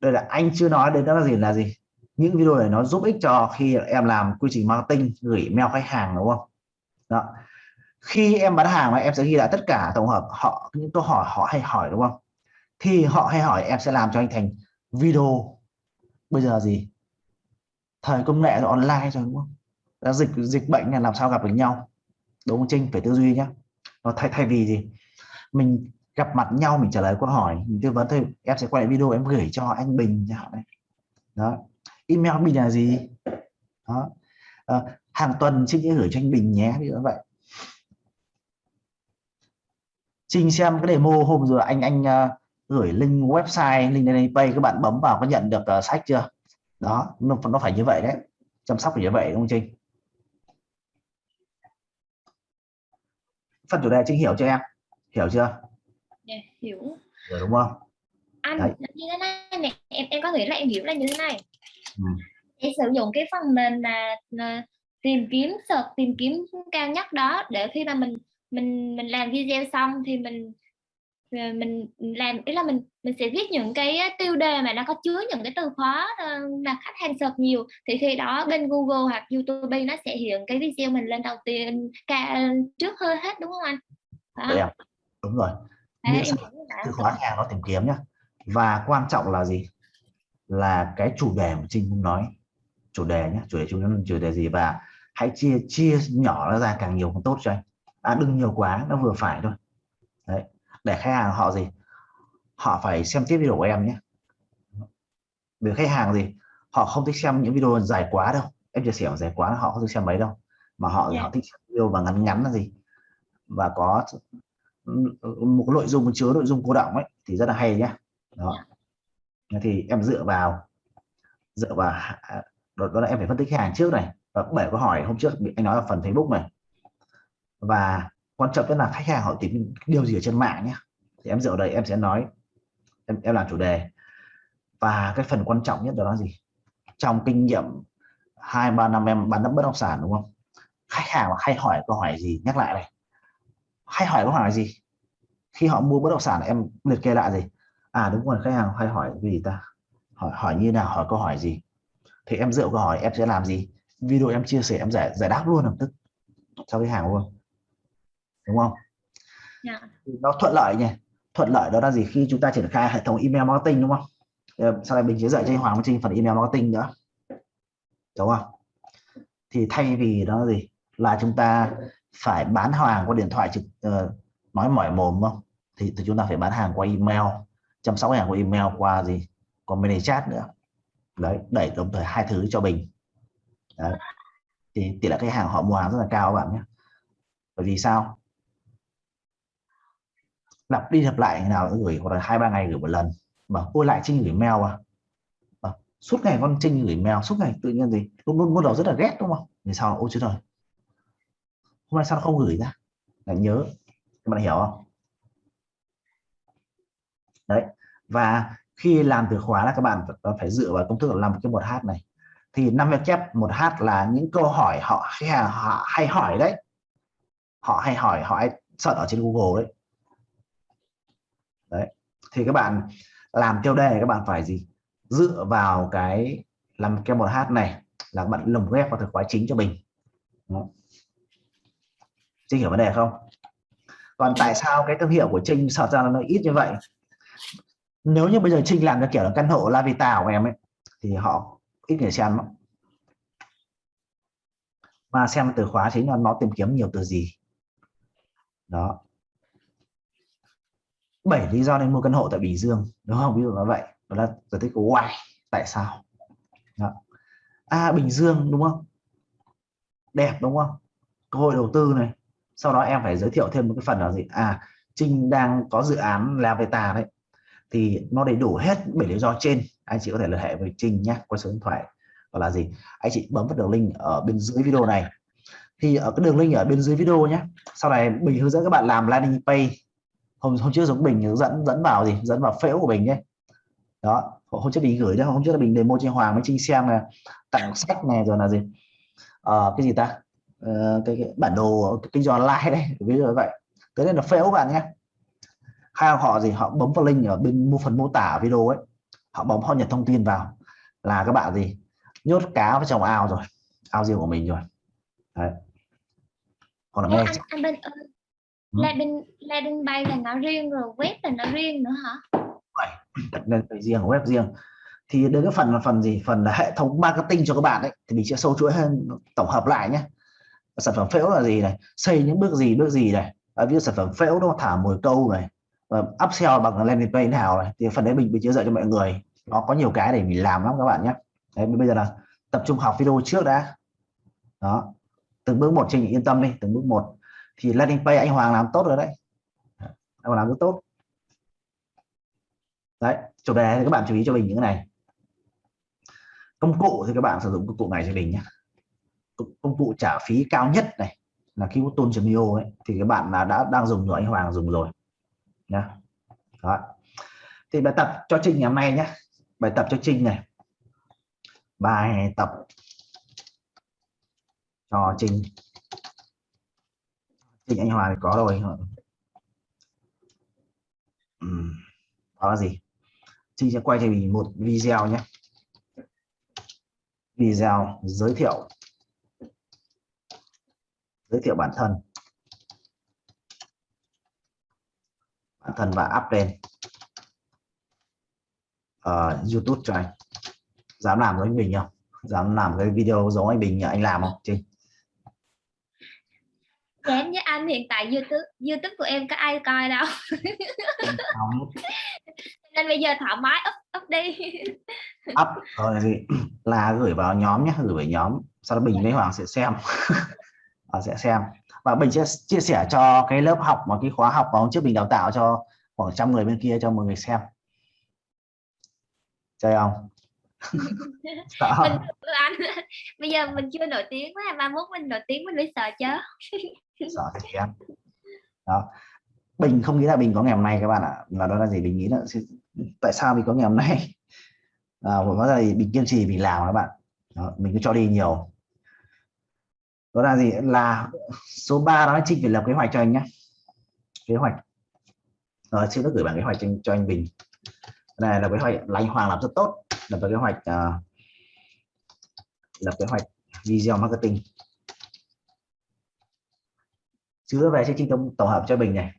Đây là anh chưa nói đến đó là gì là gì? Những video này nó giúp ích cho khi em làm quy trình marketing, gửi mail khách hàng, đúng không? Đó. Khi em bán hàng mà em sẽ ghi lại tất cả tổng hợp họ, những câu hỏi họ hay hỏi, đúng không? Thì họ hay hỏi em sẽ làm cho anh thành video. Bây giờ gì? Thời công nghệ rồi online rồi đúng không? Dịch dịch bệnh là làm sao gặp được nhau đúng không Trinh? Phải tư duy nhá. nó thay thay vì gì? Mình gặp mặt nhau mình trả lời câu hỏi mình tư vấn thôi em sẽ quay lại video em gửi cho anh Bình chẳng hạn đó. Email Bình là gì? Đó. À, hàng tuần Trinh sẽ gửi cho anh Bình nhé như vậy. Trinh xem cái demo hôm rồi anh anh uh, gửi link website link lên pay các bạn bấm vào có nhận được uh, sách chưa? Đó nó, nó phải như vậy đấy. Chăm sóc phải như vậy đúng không Trinh? Phần chủ đề Trinh hiểu cho em? Hiểu chưa? Dạ, hiểu. Rồi đúng không? Anh Đấy. như thế này này em em có nghĩ là em hiểu là như thế này. Ừ. em sử dụng cái phần mềm là, là tìm kiếm search tìm kiếm cao nhất đó để khi mà mình mình mình làm video xong thì mình mình làm ý là mình mình sẽ viết những cái tiêu đề mà nó có chứa những cái từ khóa ờ, mà khách hàng search nhiều. Thì khi đó bên Google hoặc YouTube nó sẽ hiện cái video mình lên đầu tiên cả trước hơi hết đúng không anh? Đó. Đúng rồi. Đấy, từ khóa hàng nó tìm kiếm nhá. Và quan trọng là gì? Là cái chủ đề mà Trinh cũng nói. Chủ đề nhé chủ đề chúng chủ đề gì? Và hãy chia chia nhỏ nó ra càng nhiều càng tốt cho anh. À, đừng nhiều quá nó vừa phải thôi. Đấy để khách hàng họ gì? Họ phải xem tiếp video của em nhé. Vì khách hàng gì? Họ không thích xem những video dài quá đâu. Em chia sẻ dài quá họ không thích xem mấy đâu. Mà họ yeah. Dạ. họ thích video và ngắn ngắn là gì? Và có một nội dung chứa nội dung cô động ấy thì rất là hay nhá. Đó. Thì em dựa vào dựa vào đó, đó là em phải phân tích khách hàng trước này. Và bảy câu hỏi hôm trước anh nói ở phần Facebook này. Và quan trọng nhất là khách hàng họ tìm điều gì ở trên mạng nhé. Thì em dựa đây em sẽ nói em, em làm chủ đề. Và cái phần quan trọng nhất đó là gì? Trong kinh nghiệm hai ba năm em bán đất bất động sản đúng không? Khách hàng hay hỏi câu hỏi gì nhắc lại này. Hay hỏi câu hỏi gì? Khi họ mua bất động sản em liệt kê lại gì? À đúng rồi khách hàng hay hỏi gì ta? Hỏi hỏi như nào hỏi câu hỏi gì? Thì em dựa câu hỏi em sẽ làm gì? Video em chia sẻ em giải giải đáp luôn lập tức cho khách hàng luôn đúng không? Yeah. Dạ. nó thuận lợi nhỉ? Thuận lợi đó là gì? Khi chúng ta triển khai hệ thống email marketing đúng không? Sau này mình sẽ dạy cho anh Hoàng Trinh phần email marketing nữa. Đúng không? Thì thay vì đó là gì? Là chúng ta phải bán hàng qua điện thoại trực uh, nói mỏi mồm không? Thì, thì chúng ta phải bán hàng qua email chăm sóc hàng qua email qua gì? Qua mini chat nữa. Đấy đẩy đồng thời hai thứ cho bình. Đấy. thì tỷ lệ khách hàng họ mua hàng rất là cao các bạn nhé. Bởi vì sao lặp đi lặp lại ngày nào cũng gửi hoặc là hai ba ngày gửi một lần. Mà ôi lại trinh gửi mail à, ờ, suốt ngày con trinh gửi mail suốt ngày tự nhiên gì? Lúc lúc, đầu rất là ghét đúng không? Vì sao? Ôi chứ rồi. Hôm nay sao nó không gửi ra? Lại nhớ. Các bạn hiểu không? Đấy. Và khi làm từ khóa là các bạn phải dựa vào công thức là làm cái một h này. Thì năm chép một h là những câu hỏi họ hay, họ hay hỏi đấy. Họ hay hỏi họ hay sợ ở trên Google đấy thì các bạn làm tiêu đề, các bạn phải gì? Dựa vào cái, làm cái một h này là bạn lồng ghép vào từ khóa chính cho mình. Trinh hiểu vấn đề không? Còn tại sao cái thương hiệu của Trinh sợ ra nó ít như vậy? Nếu như bây giờ Trinh làm cái kiểu là căn hộ La Vita của em ấy, thì họ ít người xem lắm. Mà xem từ khóa chính là nó tìm kiếm nhiều từ gì. Đó bảy lý do nên mua căn hộ tại Bình Dương, đúng không? Ví dụ như vậy. Đó là giải thích của why, tại sao. Đó. à Bình Dương, đúng không? Đẹp, đúng không? Cơ hội đầu tư này. Sau đó em phải giới thiệu thêm một cái phần là gì? À Trinh đang có dự án là về tà đấy. Thì nó đầy đủ hết bảy lý do trên. Anh chị có thể liên hệ với Trinh nhé, qua số điện thoại. Hoặc là gì? Anh chị bấm vào đường link ở bên dưới video này. Thì ở cái đường link ở bên dưới video nhé. Sau này mình hướng dẫn các bạn làm landing page hôm hôm trước giống bình dẫn dẫn vào gì? Dẫn vào phễu của mình nhé đó hôm trước mình gửi đó hôm trước là mình demo trên hoàng với trinh xem là tặng sách này rồi là gì? Uh, cái gì ta? Uh, cái, cái bản đồ kinh doanh online đây ví dụ như vậy. Thế nên là phễu bạn nhé. Hai họ gì? Họ bấm vào link ở bên mua phần mô tả video ấy. Họ bấm họ nhập thông tin vào. Là các bạn gì? Nhốt cá vào trong ao rồi. Ao riêng của mình rồi. Đấy. hoặc là nghe anh, anh bên landing landing bay là nó riêng rồi web là nó riêng nữa hả? Nên phải riêng web riêng. Thì đến cái phần là phần gì? Phần là hệ thống marketing cho các bạn đấy thì mình sẽ sâu chuỗi hơn tổng hợp lại nhé. Sản phẩm phễu là gì này? Xây những bước gì bước gì này? À, ví dụ sản phẩm phễu nó thả mồi câu này uh, upsell bằng landing page nào này? Thì phần đấy mình bị chia sẻ cho mọi người. Nó có nhiều cái để mình làm lắm các bạn nhé. Đấy bây giờ là tập trung học video trước đã. Đó. Từng bước một trình yên tâm đi từng bước một thì landing page anh Hoàng làm tốt rồi đấy. Anh Hoàng làm rất tốt. Đấy chủ đề thì các bạn chú ý cho mình những cái này. Công cụ thì các bạn sử dụng công cụ này cho mình nhé. Công cụ trả phí cao nhất này là khi Kiwoton.io ấy. Thì các bạn là đã đang dùng rồi, anh Hoàng dùng rồi. Nhá. Đó. thì bài tập cho Trinh ngày hôm nay nhé bài tập cho Trinh này. Bài tập cho Trinh Trinh anh Hòa thì có rồi ừ. đó là gì? Trinh sẽ quay cho mình một video nhé. Video giới thiệu. Giới thiệu bản thân. Bản thân và up lên. Uh, YouTube cho anh. Dám làm với anh Bình không? Dám làm cái video giống anh Bình anh làm không Trinh Dám anh hiện tại YouTube YouTube của em có ai coi đâu. Không. nên bây giờ thoải mái up up đi. Up rồi là gửi vào nhóm nhé gửi vào nhóm. Sau đó Bình với Hoàng sẽ xem. Họ sẽ xem. Và Bình sẽ chia sẻ cho cái lớp học mà cái khóa học mà hôm trước mình đào tạo cho khoảng trăm người bên kia cho mọi người xem. Chơi không? Mình, anh bây giờ mình chưa nổi tiếng quá ba mốt mình nổi tiếng mình mới sợ chứ sợ thì em. Đó. Bình không nghĩ là bình có ngày hôm nay các bạn ạ. Là đó là gì? Bình nghĩ là tại sao mình có ngày hôm nay? À, có là bình kiên trì mình làm các bạn. Đó, mình cứ cho đi nhiều. Đó là gì? Là số 3 đó chị phải lập kế hoạch cho anh nhé kế hoạch. Rồi xin đã gửi bản kế hoạch cho anh, cho anh bình. Này là kế hoạch. Là anh Hoàng làm rất tốt. Lập kế hoạch uh, lập kế hoạch video marketing chứa về trên trình tổng, tổng hợp cho Bình này.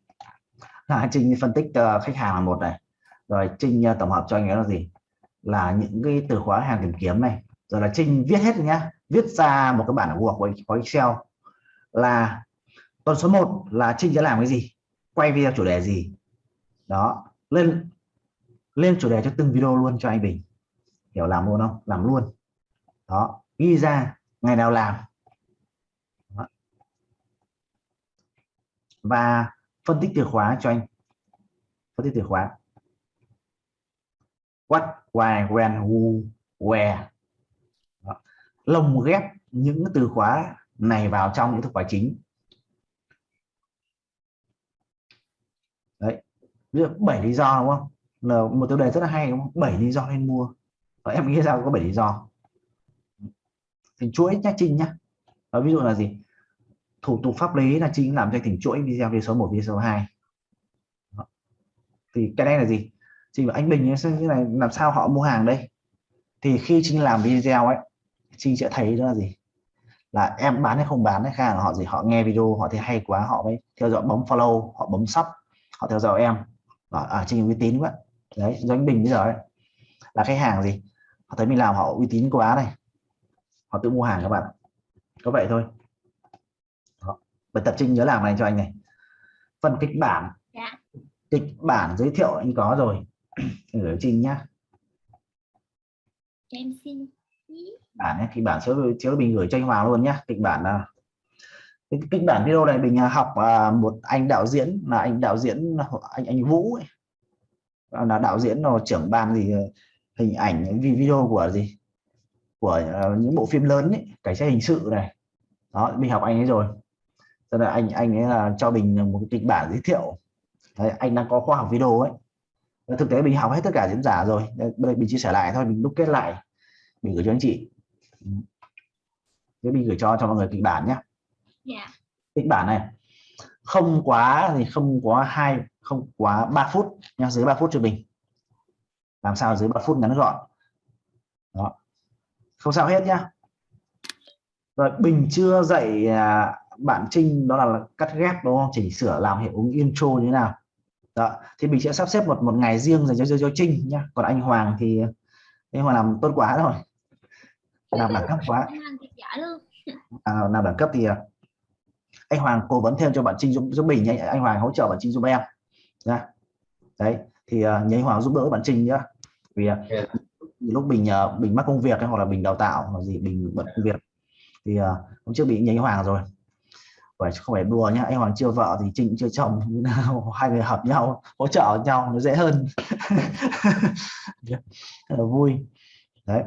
Là trình phân tích uh, khách hàng là một này. Rồi trình uh, ờ, tổng hợp cho anh ấy là gì? Là những cái từ khóa hàng tìm kiếm này. Rồi là trình viết hết nhá. Viết ra một cái bản Word có Excel. Là tuần số 1 là Trinh sẽ làm cái gì? Quay video chủ đề gì? Đó. Lên lên chủ đề cho từng video luôn cho anh Bình. Hiểu làm luôn không? Làm luôn. Đó. Ghi ra ngày nào làm. Và phân tích từ khóa cho anh. Phân tích từ khóa. What why when who where. Đó. lồng ghép những từ khóa này vào trong những từ khóa chính. Đấy. Bảy lý do đúng không? Là một tiêu đề rất là hay đúng không? Bảy lý do nên mua. Và em nghĩ sao có bảy lý do? Thì chuỗi nhá trinh nhá. Đó, ví dụ là gì? Thủ tục pháp lý là chính làm cho thành chuỗi video video số 1 video số 2 Đó. thì cái này là gì? Trinh anh bình như này làm sao họ mua hàng đây? Thì khi trinh làm video ấy trinh sẽ thấy đó là gì? Là em bán hay không bán hay khách hàng họ gì họ nghe video họ thấy hay quá họ mới theo dõi bấm follow họ bấm sub họ theo dõi em. Ở à, trinh uy tín quá. Đấy doanh anh bình bây giờ ấy. Là khách hàng gì? Họ thấy mình làm họ uy tín quá này. Họ tự mua hàng các bạn. Có vậy thôi. Bài tập trinh nhớ làm này cho anh này. Phần kịch bản Dạ. kịch bản giới thiệu anh có rồi. Gửi trinh nhá. Em xin bản ấy, kịch bản chiếu chiếu bình gửi cho anh Hoàng luôn nhá. Kịch bản là cái kịch bản video này mình à, học à, một anh đạo diễn là anh đạo diễn anh anh Vũ ấy. là đạo diễn là trưởng ban gì hình ảnh video của gì? Của những bộ phim lớn ấy, cảnh sát hình sự này. Đó mình học anh ấy rồi cho nên anh anh ấy là cho mình một cái kịch bản giới thiệu. Đấy, anh đang có khoa học video ấy. Thực tế mình học hết tất cả diễn giả rồi. Đây đây mình chia sẻ lại thôi mình đúc kết lại. Mình gửi cho anh chị. Thế mình gửi cho cho mọi người kịch bản nhé dạ. Kịch bản này. Không quá thì không quá hai không quá 3 phút nha dưới 3 phút cho mình làm sao dưới 3 phút ngắn gọn. Đó. Không sao hết nhá. Rồi bình chưa dạy à, bạn trinh đó là cắt ghép đúng không? Chỉnh sửa làm hiệu ứng intro như thế nào. Đó thì mình sẽ sắp xếp một một ngày riêng dành cho cho, cho trinh nhá. Còn anh hoàng thì anh hoàng làm tốt quá rồi. Làm đẳng cấp quá. À, làm đẳng cấp thì à, anh Hoàng cố vấn thêm cho bạn Trinh giúp, giúp mình nhé anh Hoàng hỗ trợ bạn Trinh giúp em nha đấy thì uh, nhớ anh Hoàng giúp đỡ bạn Trinh nhá. Vì uh, Yeah. lúc mình uh, mình mắc công việc hay hoặc là mình đào tạo hoặc gì mình bận công việc. Thì uh, hôm trước bị nhớ anh Hoàng rồi phải không phải đùa nhá anh Hoàng chưa vợ thì Trinh chưa chồng như nào hai người hợp nhau hỗ trợ nhau nó dễ hơn. Là vui. Đấy.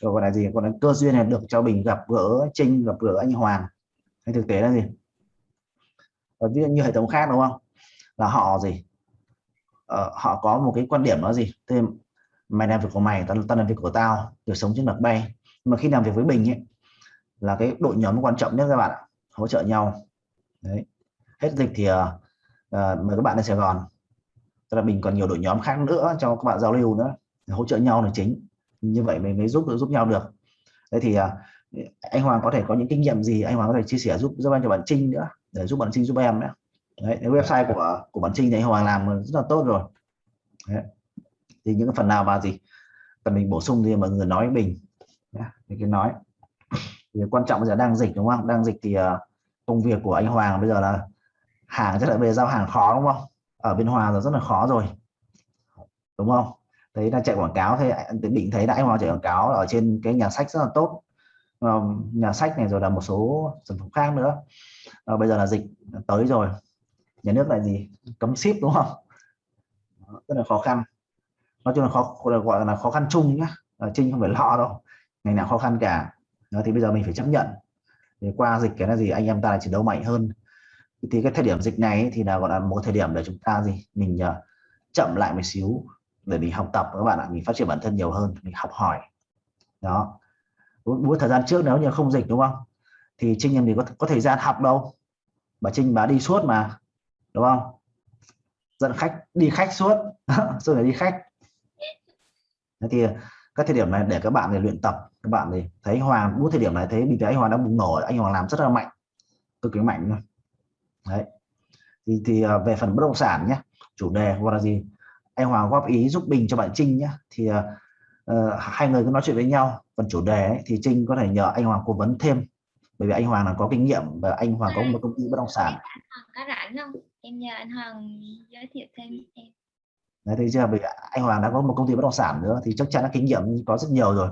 Rồi còn là gì? Còn là cơ duyên này được cho mình gặp gỡ Trinh gặp gỡ anh Hoàng hay thực tế là gì? Và ví dụ như hệ thống khác đúng không? Là họ gì? Ờ, họ có một cái quan điểm đó gì? Thêm mày làm việc của mày tao, tao làm việc của tao được sống trên mặt bay. Nhưng mà khi làm việc với bình ấy là cái đội nhóm quan trọng nhất các bạn ạ hỗ trợ nhau. Đấy. Hết dịch thì uh, mời các bạn lên Sài Gòn. Tức là mình còn nhiều đội nhóm khác nữa cho các bạn giao lưu nữa hỗ trợ nhau là chính. Như vậy mình mới giúp giúp nhau được. Thế thì uh, anh Hoàng có thể có những kinh nghiệm gì anh Hoàng có thể chia sẻ giúp giúp anh cho bạn Trinh nữa để giúp bạn Trinh giúp em nữa đấy cái website của của bạn Trinh thì anh Hoàng làm rất là tốt rồi. Đấy. thì những cái phần nào mà gì cần mình bổ sung thì mọi người nói với mình nhá, mình cứ nói thì quan trọng bây giờ đang dịch đúng không? Đang dịch thì ờ, công việc của anh Hoàng bây giờ là hàng chắc là về giao hàng khó đúng không? Ở bên Hòa là rất là khó rồi. Đúng không? Thấy là chạy quảng cáo thế định thấy đại anh Hoàng chạy quảng cáo ở trên cái nhà sách rất là tốt. Ờ, nhà sách này rồi là một số sản phẩm khác nữa. À, bây giờ là dịch tới rồi. Nhà nước lại gì? Cấm ship đúng không? Rất là khó khăn. Nói chung là khó gọi là khó khăn chung nhá. Trinh không phải lo đâu. Ngày nào khó khăn cả đó, thì bây giờ mình phải chấp nhận. Thì qua dịch cái là gì anh em ta là chiến đấu mạnh hơn. Thì cái thời điểm dịch này ấy, thì là gọi là một thời điểm để chúng ta gì mình uh, chậm lại một xíu để mình học tập các bạn ạ mình phát triển bản thân nhiều hơn mình học hỏi. Đó. Buổi thời gian trước nếu như không dịch đúng không? Thì Trinh em thì có, có thời gian học đâu. Mà Trinh bà đi suốt mà đúng không? Dẫn khách đi khách suốt. Rồi đi khách. Thế thì ờ, các thời điểm này để các bạn để luyện tập các bạn thì thấy Hoàng bút thời điểm này thấy bình thấy anh Hoàng đang bùng nổ anh Hoàng làm rất là mạnh cực kỳ mạnh luôn. Đấy. Thì, thì à, về phần bất động sản nhé chủ đề hoặc là gì anh Hoàng góp ý giúp bình cho bạn Trinh nhé thì uh, hai người cứ nói chuyện với nhau. Phần chủ đề ấy, thì Trinh có thể nhờ anh Hoàng cố vấn thêm. Bởi vì anh Hoàng là có kinh nghiệm và anh Hoàng có một công ty bất động sản. Có rảnh không? Em nhờ anh Hoàng giới thiệu thêm em. Đấy thì chưa? Vì anh Hoàng đã có một công ty bất động sản nữa thì chắc chắn là kinh nghiệm có rất nhiều rồi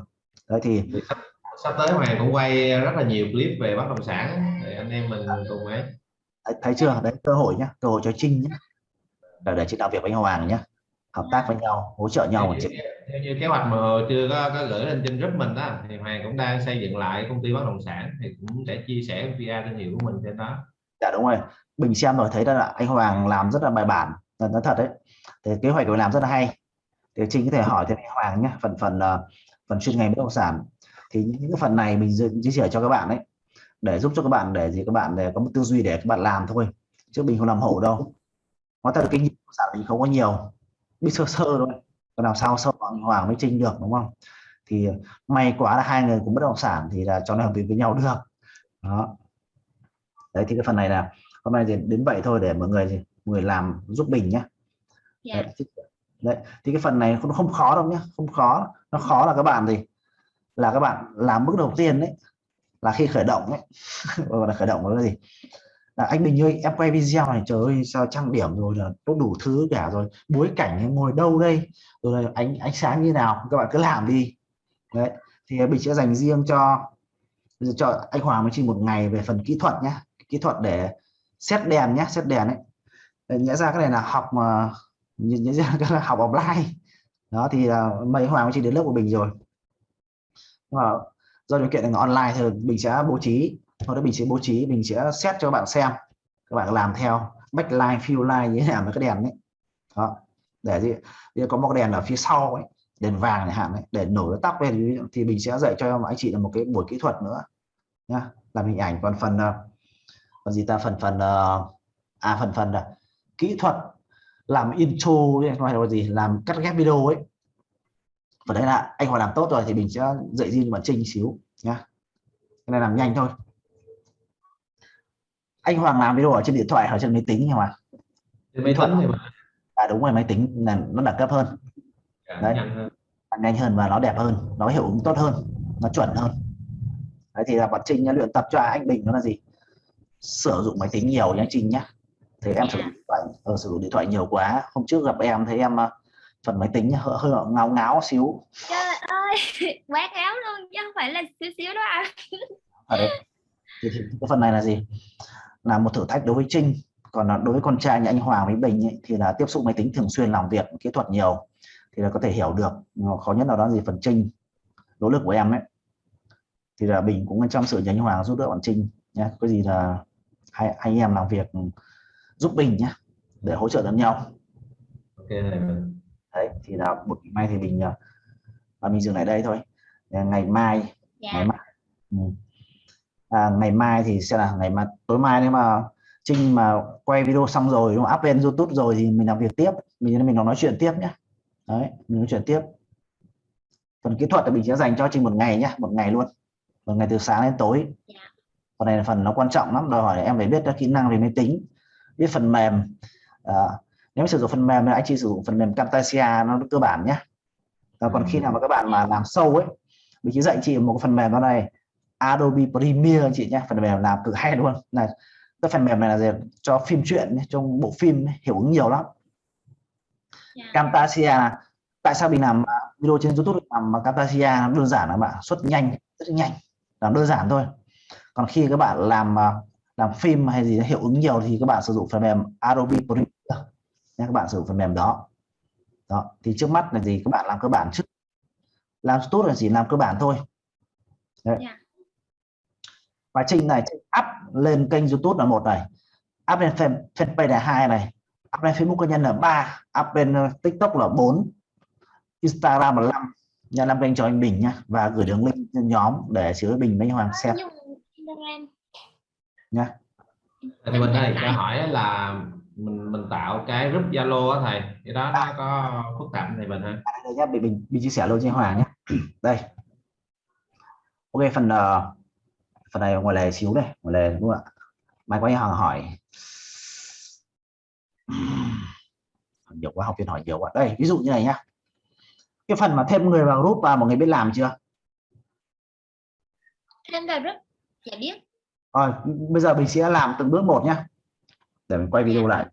đấy thì sắp, sắp tới Hoàng cũng quay rất là nhiều clip về bất động sản để anh em mình cùng ấy. Thấy, thấy chưa? Đấy cơ hội nhá cơ hội cho Trinh nhé để, để chị làm việc với Hoàng nhé hợp tác với nhau hỗ trợ nhau theo, chuyện theo như kế hoạch mà chưa có, có gửi lên trên group mình đó thì Hoàng cũng đang xây dựng lại công ty bất động sản thì cũng sẽ chia sẻ PR thương hiệu của mình trên đó. Dạ đúng rồi. Mình xem rồi thấy là anh Hoàng làm rất là bài bản là nó thật đấy. Thì kế hoạch của làm rất là hay. Thì Trinh có thể hỏi thêm anh Hoàng nhé phần phần uh, phần chuyên ngành bất động sản. Thì những cái phần này mình chia sẻ cho các bạn đấy để giúp cho các bạn để gì các bạn để có một tư duy để các bạn làm thôi chứ mình không làm hộ đâu. Có thật kinh nghiệm sản mình không có nhiều biết sơ sơ thôi còn làm sao sơ bằng Hoàng với Trinh được đúng không? Thì may quá là hai người cũng bất động sản thì là cho nó hợp việc với nhau được. Đó. Đấy thì cái phần này là hôm nay thì đến vậy thôi để mọi người người làm giúp mình nhé. Dạ. Đấy, thì- đấy thì cái phần này không không khó đâu nhé không khó nó khó là các bạn gì là các bạn làm bước đầu tiên đấy, là khi khởi động ấy gọi là khởi động là gì? Là anh Bình ơi, em quay video này, trời ơi, sao trang điểm rồi là có đủ thứ cả rồi. Bối cảnh ngồi đâu đây? Rồi là ánh ánh sáng như nào? Các bạn cứ làm đi. Đấy, thì Bình sẽ dành riêng cho cho anh Hoàng mới chỉ một ngày về phần kỹ thuật nhé kỹ thuật để xét đèn nhé xét đèn ấy. Để nhẽ ra cái này là học mà nhẽ nhẽ ra cái là học offline đó thì là mấy Hoàng với chị đến lớp của Bình rồi. Nhưng mà do điều kiện là online thì mình sẽ bố trí sau đó mình sẽ bố trí mình sẽ xét cho các bạn xem các bạn làm theo backline fill line như thế nào với cái đèn đấy đó để gì để có một cái đèn ở phía sau ấy đèn vàng này hạn ấy, để nổi tóc lên thì mình sẽ dạy cho anh chị là một cái buổi kỹ thuật nữa nhá. Làm hình ảnh còn phần còn à, gì ta? Phần phần ờ, à phần phần là kỹ thuật làm intro hay là gì làm cắt ghép video ấy. Và đấy là anh Hoàng làm tốt rồi thì mình sẽ dạy riêng cho bạn Trinh xíu nhá. Cái này làm nhanh thôi. Anh Hoàng làm video ở trên điện thoại hoặc trên máy tính nhưng mà. Trên máy tính thì mình à đúng rồi máy tính là nó đẳng cấp hơn. Đấy. hơn. nhanh hơn và nó đẹp hơn nó hiệu ứng tốt hơn nó chuẩn hơn. Đấy thì là bạn Trinh đã luyện tập cho anh Bình đó là gì? Sử dụng máy tính nhiều nhá Trinh nhá thì em sử dụng điện thoại ờ, sử dụng điện thoại nhiều quá. Hôm trước gặp em thấy em ờ, phần máy tính hơi, hơi ngáo ngáo xíu. Trời ơi quát áo luôn chứ không phải là xíu xíu đó anh ở đây thì, thì cái phần này là gì? Là một thử thách đối với Trinh. Còn là đối với con trai như anh Hoàng với Bình ấy, thì là tiếp xúc máy tính thường xuyên làm việc kỹ thuật nhiều. Thì là có thể hiểu được mà khó nhất là đó gì? Phần Trinh nỗ lực của em ấy. Thì là Bình cũng chăm sự như anh Hoàng giúp đỡ bạn Trinh nhé có gì là hai anh em làm việc giúp Bình nhé để hỗ trợ lẫn nhau. Ok này mình đấy thì là một ngày mai thì mình à, à, mình dừng lại đây thôi. Ngày mai ngày dạ mai. Ừ. à, ngày mai thì sẽ là ngày mai tối mai nếu mà Trinh mà quay video xong rồi đúng up lên YouTube rồi thì mình làm việc tiếp. Mình mình nói chuyện tiếp nhé đấy mình nói chuyện tiếp. Phần kỹ thuật thì mình sẽ dành cho Trinh một ngày nhé một ngày luôn. Một ngày từ sáng đến tối. Dạ. phần này là phần nó quan trọng lắm đòi hỏi em phải biết các kỹ năng về máy tính biết phần mềm. À, nếu sử dụng phần mềm thì anh chị sử dụng phần mềm Camtasia nó cơ bản nhé. Và còn khi nào mà các bạn mà làm sâu ấy mình chỉ dạy chị một cái phần mềm đó này Adobe Premiere anh chị nhé. Phần mềm làm cực hay luôn. Này cái phần mềm này là gì? cho phim truyện ấy, trong bộ phim ấy, hiệu ứng nhiều lắm. Dạ. Camtasia tại sao mình làm à, video trên YouTube làm mà Camtasia? Đơn giản là bạn xuất nhanh rất là nhanh. Làm đơn giản thôi. Còn khi các bạn làm à, làm phim hay gì hiệu ứng nhiều thì các bạn sử dụng phần mềm Adobe Premiere các bạn sử dụng phần mềm đó. Đó thì trước mắt là gì? Các bạn làm cơ bản trước. Làm tốt là chỉ làm cơ bản thôi. Đấy. Dạ. và Trinh này Trinh up lên kênh YouTube là một này up lên fan, fanpage là hai này up lên Facebook cá nhân là ba up lên ờ, TikTok là 4 Instagram là 5 nhà làm kênh cho anh Bình nhá và gửi đường link nhóm để chứa Bình với Hoàng xem nhá thì mình ơi cho hỏi là mình mình tạo cái group Zalo á thầy. Cái đó nó có phức tạp này mình ha đây nhá Bình, Bình, Bình chia sẻ luôn cho Hoàng nhé đây. Ok phần ờ, phần này ngoài lề xíu đây ngoài lề đúng không ạ? Mai có anh Hoàng hỏi. Nhiều quá học viên hỏi nhiều quá. Đây ví dụ như này nhá. Cái phần mà thêm người vào group và mọi người biết làm chưa? Thêm vào group dạ biết rồi, bây giờ mình sẽ làm từng bước một nhé để mình quay video lại.